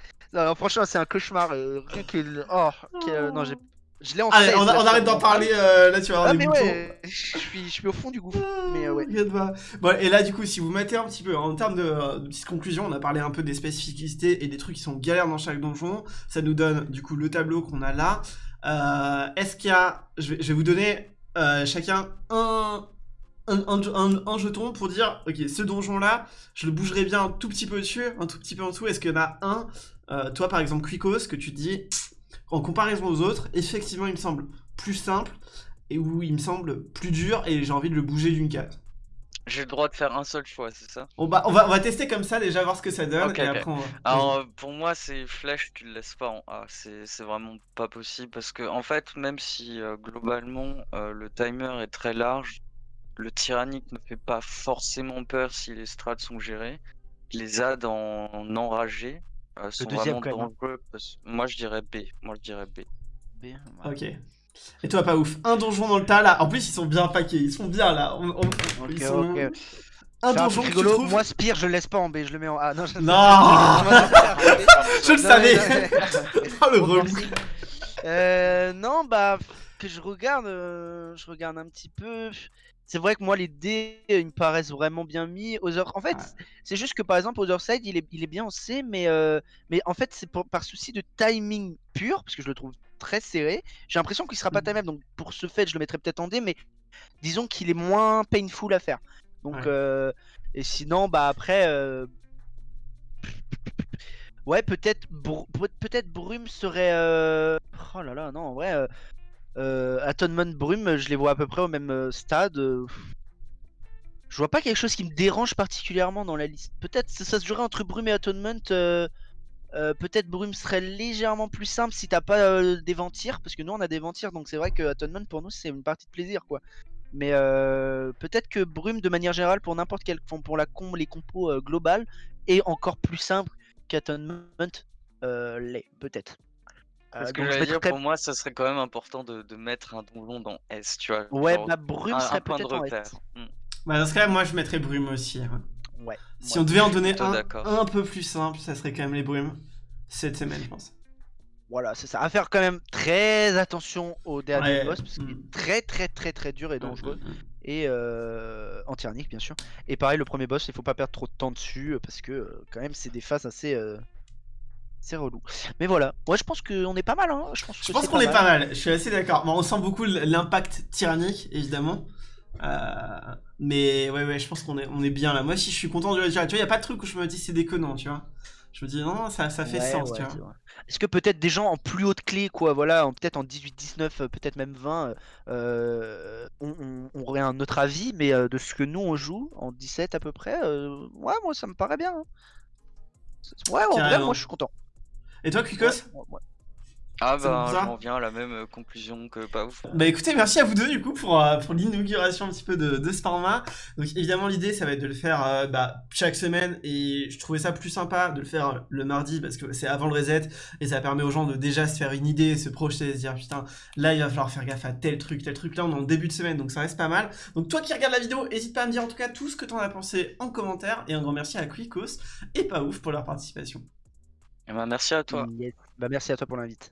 <laughs> non, franchement, c'est un cauchemar. Euh, rien que. Oh, non, j'ai. Je l'ai en
Allez, on, arrête d'en parler là, tu vois.
Ah, mais ouais, je suis, je suis au fond du gouffre. mais ouais.
Bon, et là, du coup, si vous mettez un petit peu en termes de, de petites conclusions, on a parlé un peu des spécificités et des trucs qui sont galères dans chaque donjon. Ça nous donne, du coup, le tableau qu'on a là. Est-ce qu'il y a. Je vais, je vais vous donner chacun un, un, jeton pour dire, ok, ce donjon-là, je le bougerai bien un tout petit peu dessus, un tout petit peu en dessous. Est-ce qu'il y en a un, euh, toi par exemple, Quicos, que tu dis, en comparaison aux autres, effectivement, il me semble plus simple, et où il me semble plus dur, et j'ai envie de le bouger d'une case.
J'ai le droit de faire un seul choix, c'est ça?
On va, on, va, on va tester comme ça, déjà voir ce que ça donne, et après on va...
Alors, pour moi, c'est flèche, tu le laisses pas en A, c'est vraiment pas possible, parce que, en fait, même si, euh, globalement, euh, le timer est très large, le tyrannique ne fait pas forcément peur si les strats sont gérés. Les ads en, enragé euh, sont vraiment dangereux. Moi je dirais B. Moi je dirais B.
B Ok. Et toi pas ouf. Un donjon dans le tas là. En plus ils sont bien paqués. Ils sont bien là. ils sont...
Un donjon rigolo. Moi Spire je le laisse pas en B. Je le mets en A.
Non. Je, <laughs> je le savais. oh <laughs> le relou.
Euh, non bah que je regarde, euh, je regarde un petit peu. C'est vrai que moi, les dés, ils me paraissent vraiment bien mis. En fait, c'est juste que par exemple, Otherside, il est, il est bien en C, mais, euh, mais en fait, c'est par souci de timing pur, parce que je le trouve très serré. J'ai l'impression qu'il sera pas mmh. timable, donc pour ce fait, je le mettrais peut-être en D, mais disons qu'il est moins painful à faire. Donc, euh, et sinon, bah après. Euh, ouais, peut-être peut-être Brume serait. Oh là là, non, en vrai. Euh, Atonement Brume, je les vois à peu près au même euh, stade. Je vois pas quelque chose qui me dérange particulièrement dans la liste. Peut-être ça, se jouerait entre Brume et Atonement. Euh, peut-être Brume serait légèrement plus simple si t'as pas des ventires, parce que nous on a des ventires, donc c'est vrai que Atonement pour nous c'est une partie de plaisir quoi. Mais peut-être que Brume de manière générale pour n'importe quel pour la com les compos globales est encore plus simple qu'Atonement l'est peut-être.
Parce euh, que je dire, pour moi, ça serait quand même important de, de mettre un donjon dans S, tu vois.
Ouais, ma brume serait peut-être en S.
Hmm. Bah, dans ce cas, moi, je mettrais brume aussi. Hein.
Ouais.
Si on devait en donner un, un peu plus simple, ça serait quand même les brumes. Cette semaine, je pense.
Voilà, c'est ça. À faire quand même très attention au dernier boss, parce qu'il est hmm. très très très très dur et hmm, dangereux. Et euh, anti-arnique, bien sûr. Et pareil, le premier boss, il faut pas perdre trop de temps dessus, parce que euh, quand même, c'est des phases assez. Euh, c'est relou. Mais voilà, moi je pense qu'on est pas mal. Hein.
Je pense, qu'on est pas mal, je suis assez d'accord. on sent beaucoup l'impact tyrannique, évidemment. Euh, mais ouais, ouais, je pense qu'on est, on est bien là. Moi aussi, je suis content de le dire. Tu vois, il n'y a pas de truc où je me dis c'est déconnant, tu vois. Je me dis non, ça, ça fait sens, tu vois.
Est-ce que peut-être des gens en plus haute clé, quoi, voilà, peut-être en 18, 19, euh, peut-être même 20, euh, on, aurait un autre avis, mais de ce que nous on joue, en 17 à peu près, ouais, moi ça me paraît bien. Hein. Ouais, en vrai, moi je suis content.
Et toi, Kukos
ah bah j'en viens à la même euh, conclusion que pas ouf.
Bah écoutez, merci à vous deux du coup pour, euh, pour l'inauguration un petit peu de, de, ce format. Donc évidemment l'idée ça va être de le faire euh, bah, chaque semaine et je trouvais ça plus sympa de le faire le mardi parce que c'est avant le reset et ça permet aux gens de déjà se faire une idée, se projeter, se dire putain là il va falloir faire gaffe à tel truc, tel truc là on est en début de semaine donc ça reste pas mal. Donc toi qui regardes la vidéo, n'hésite pas à me dire en tout cas tout ce que t'en as pensé en commentaire et un grand merci à Quicos et pas ouf pour leur participation.
Eh ben, merci à toi.
Bah, merci à toi pour l'invite.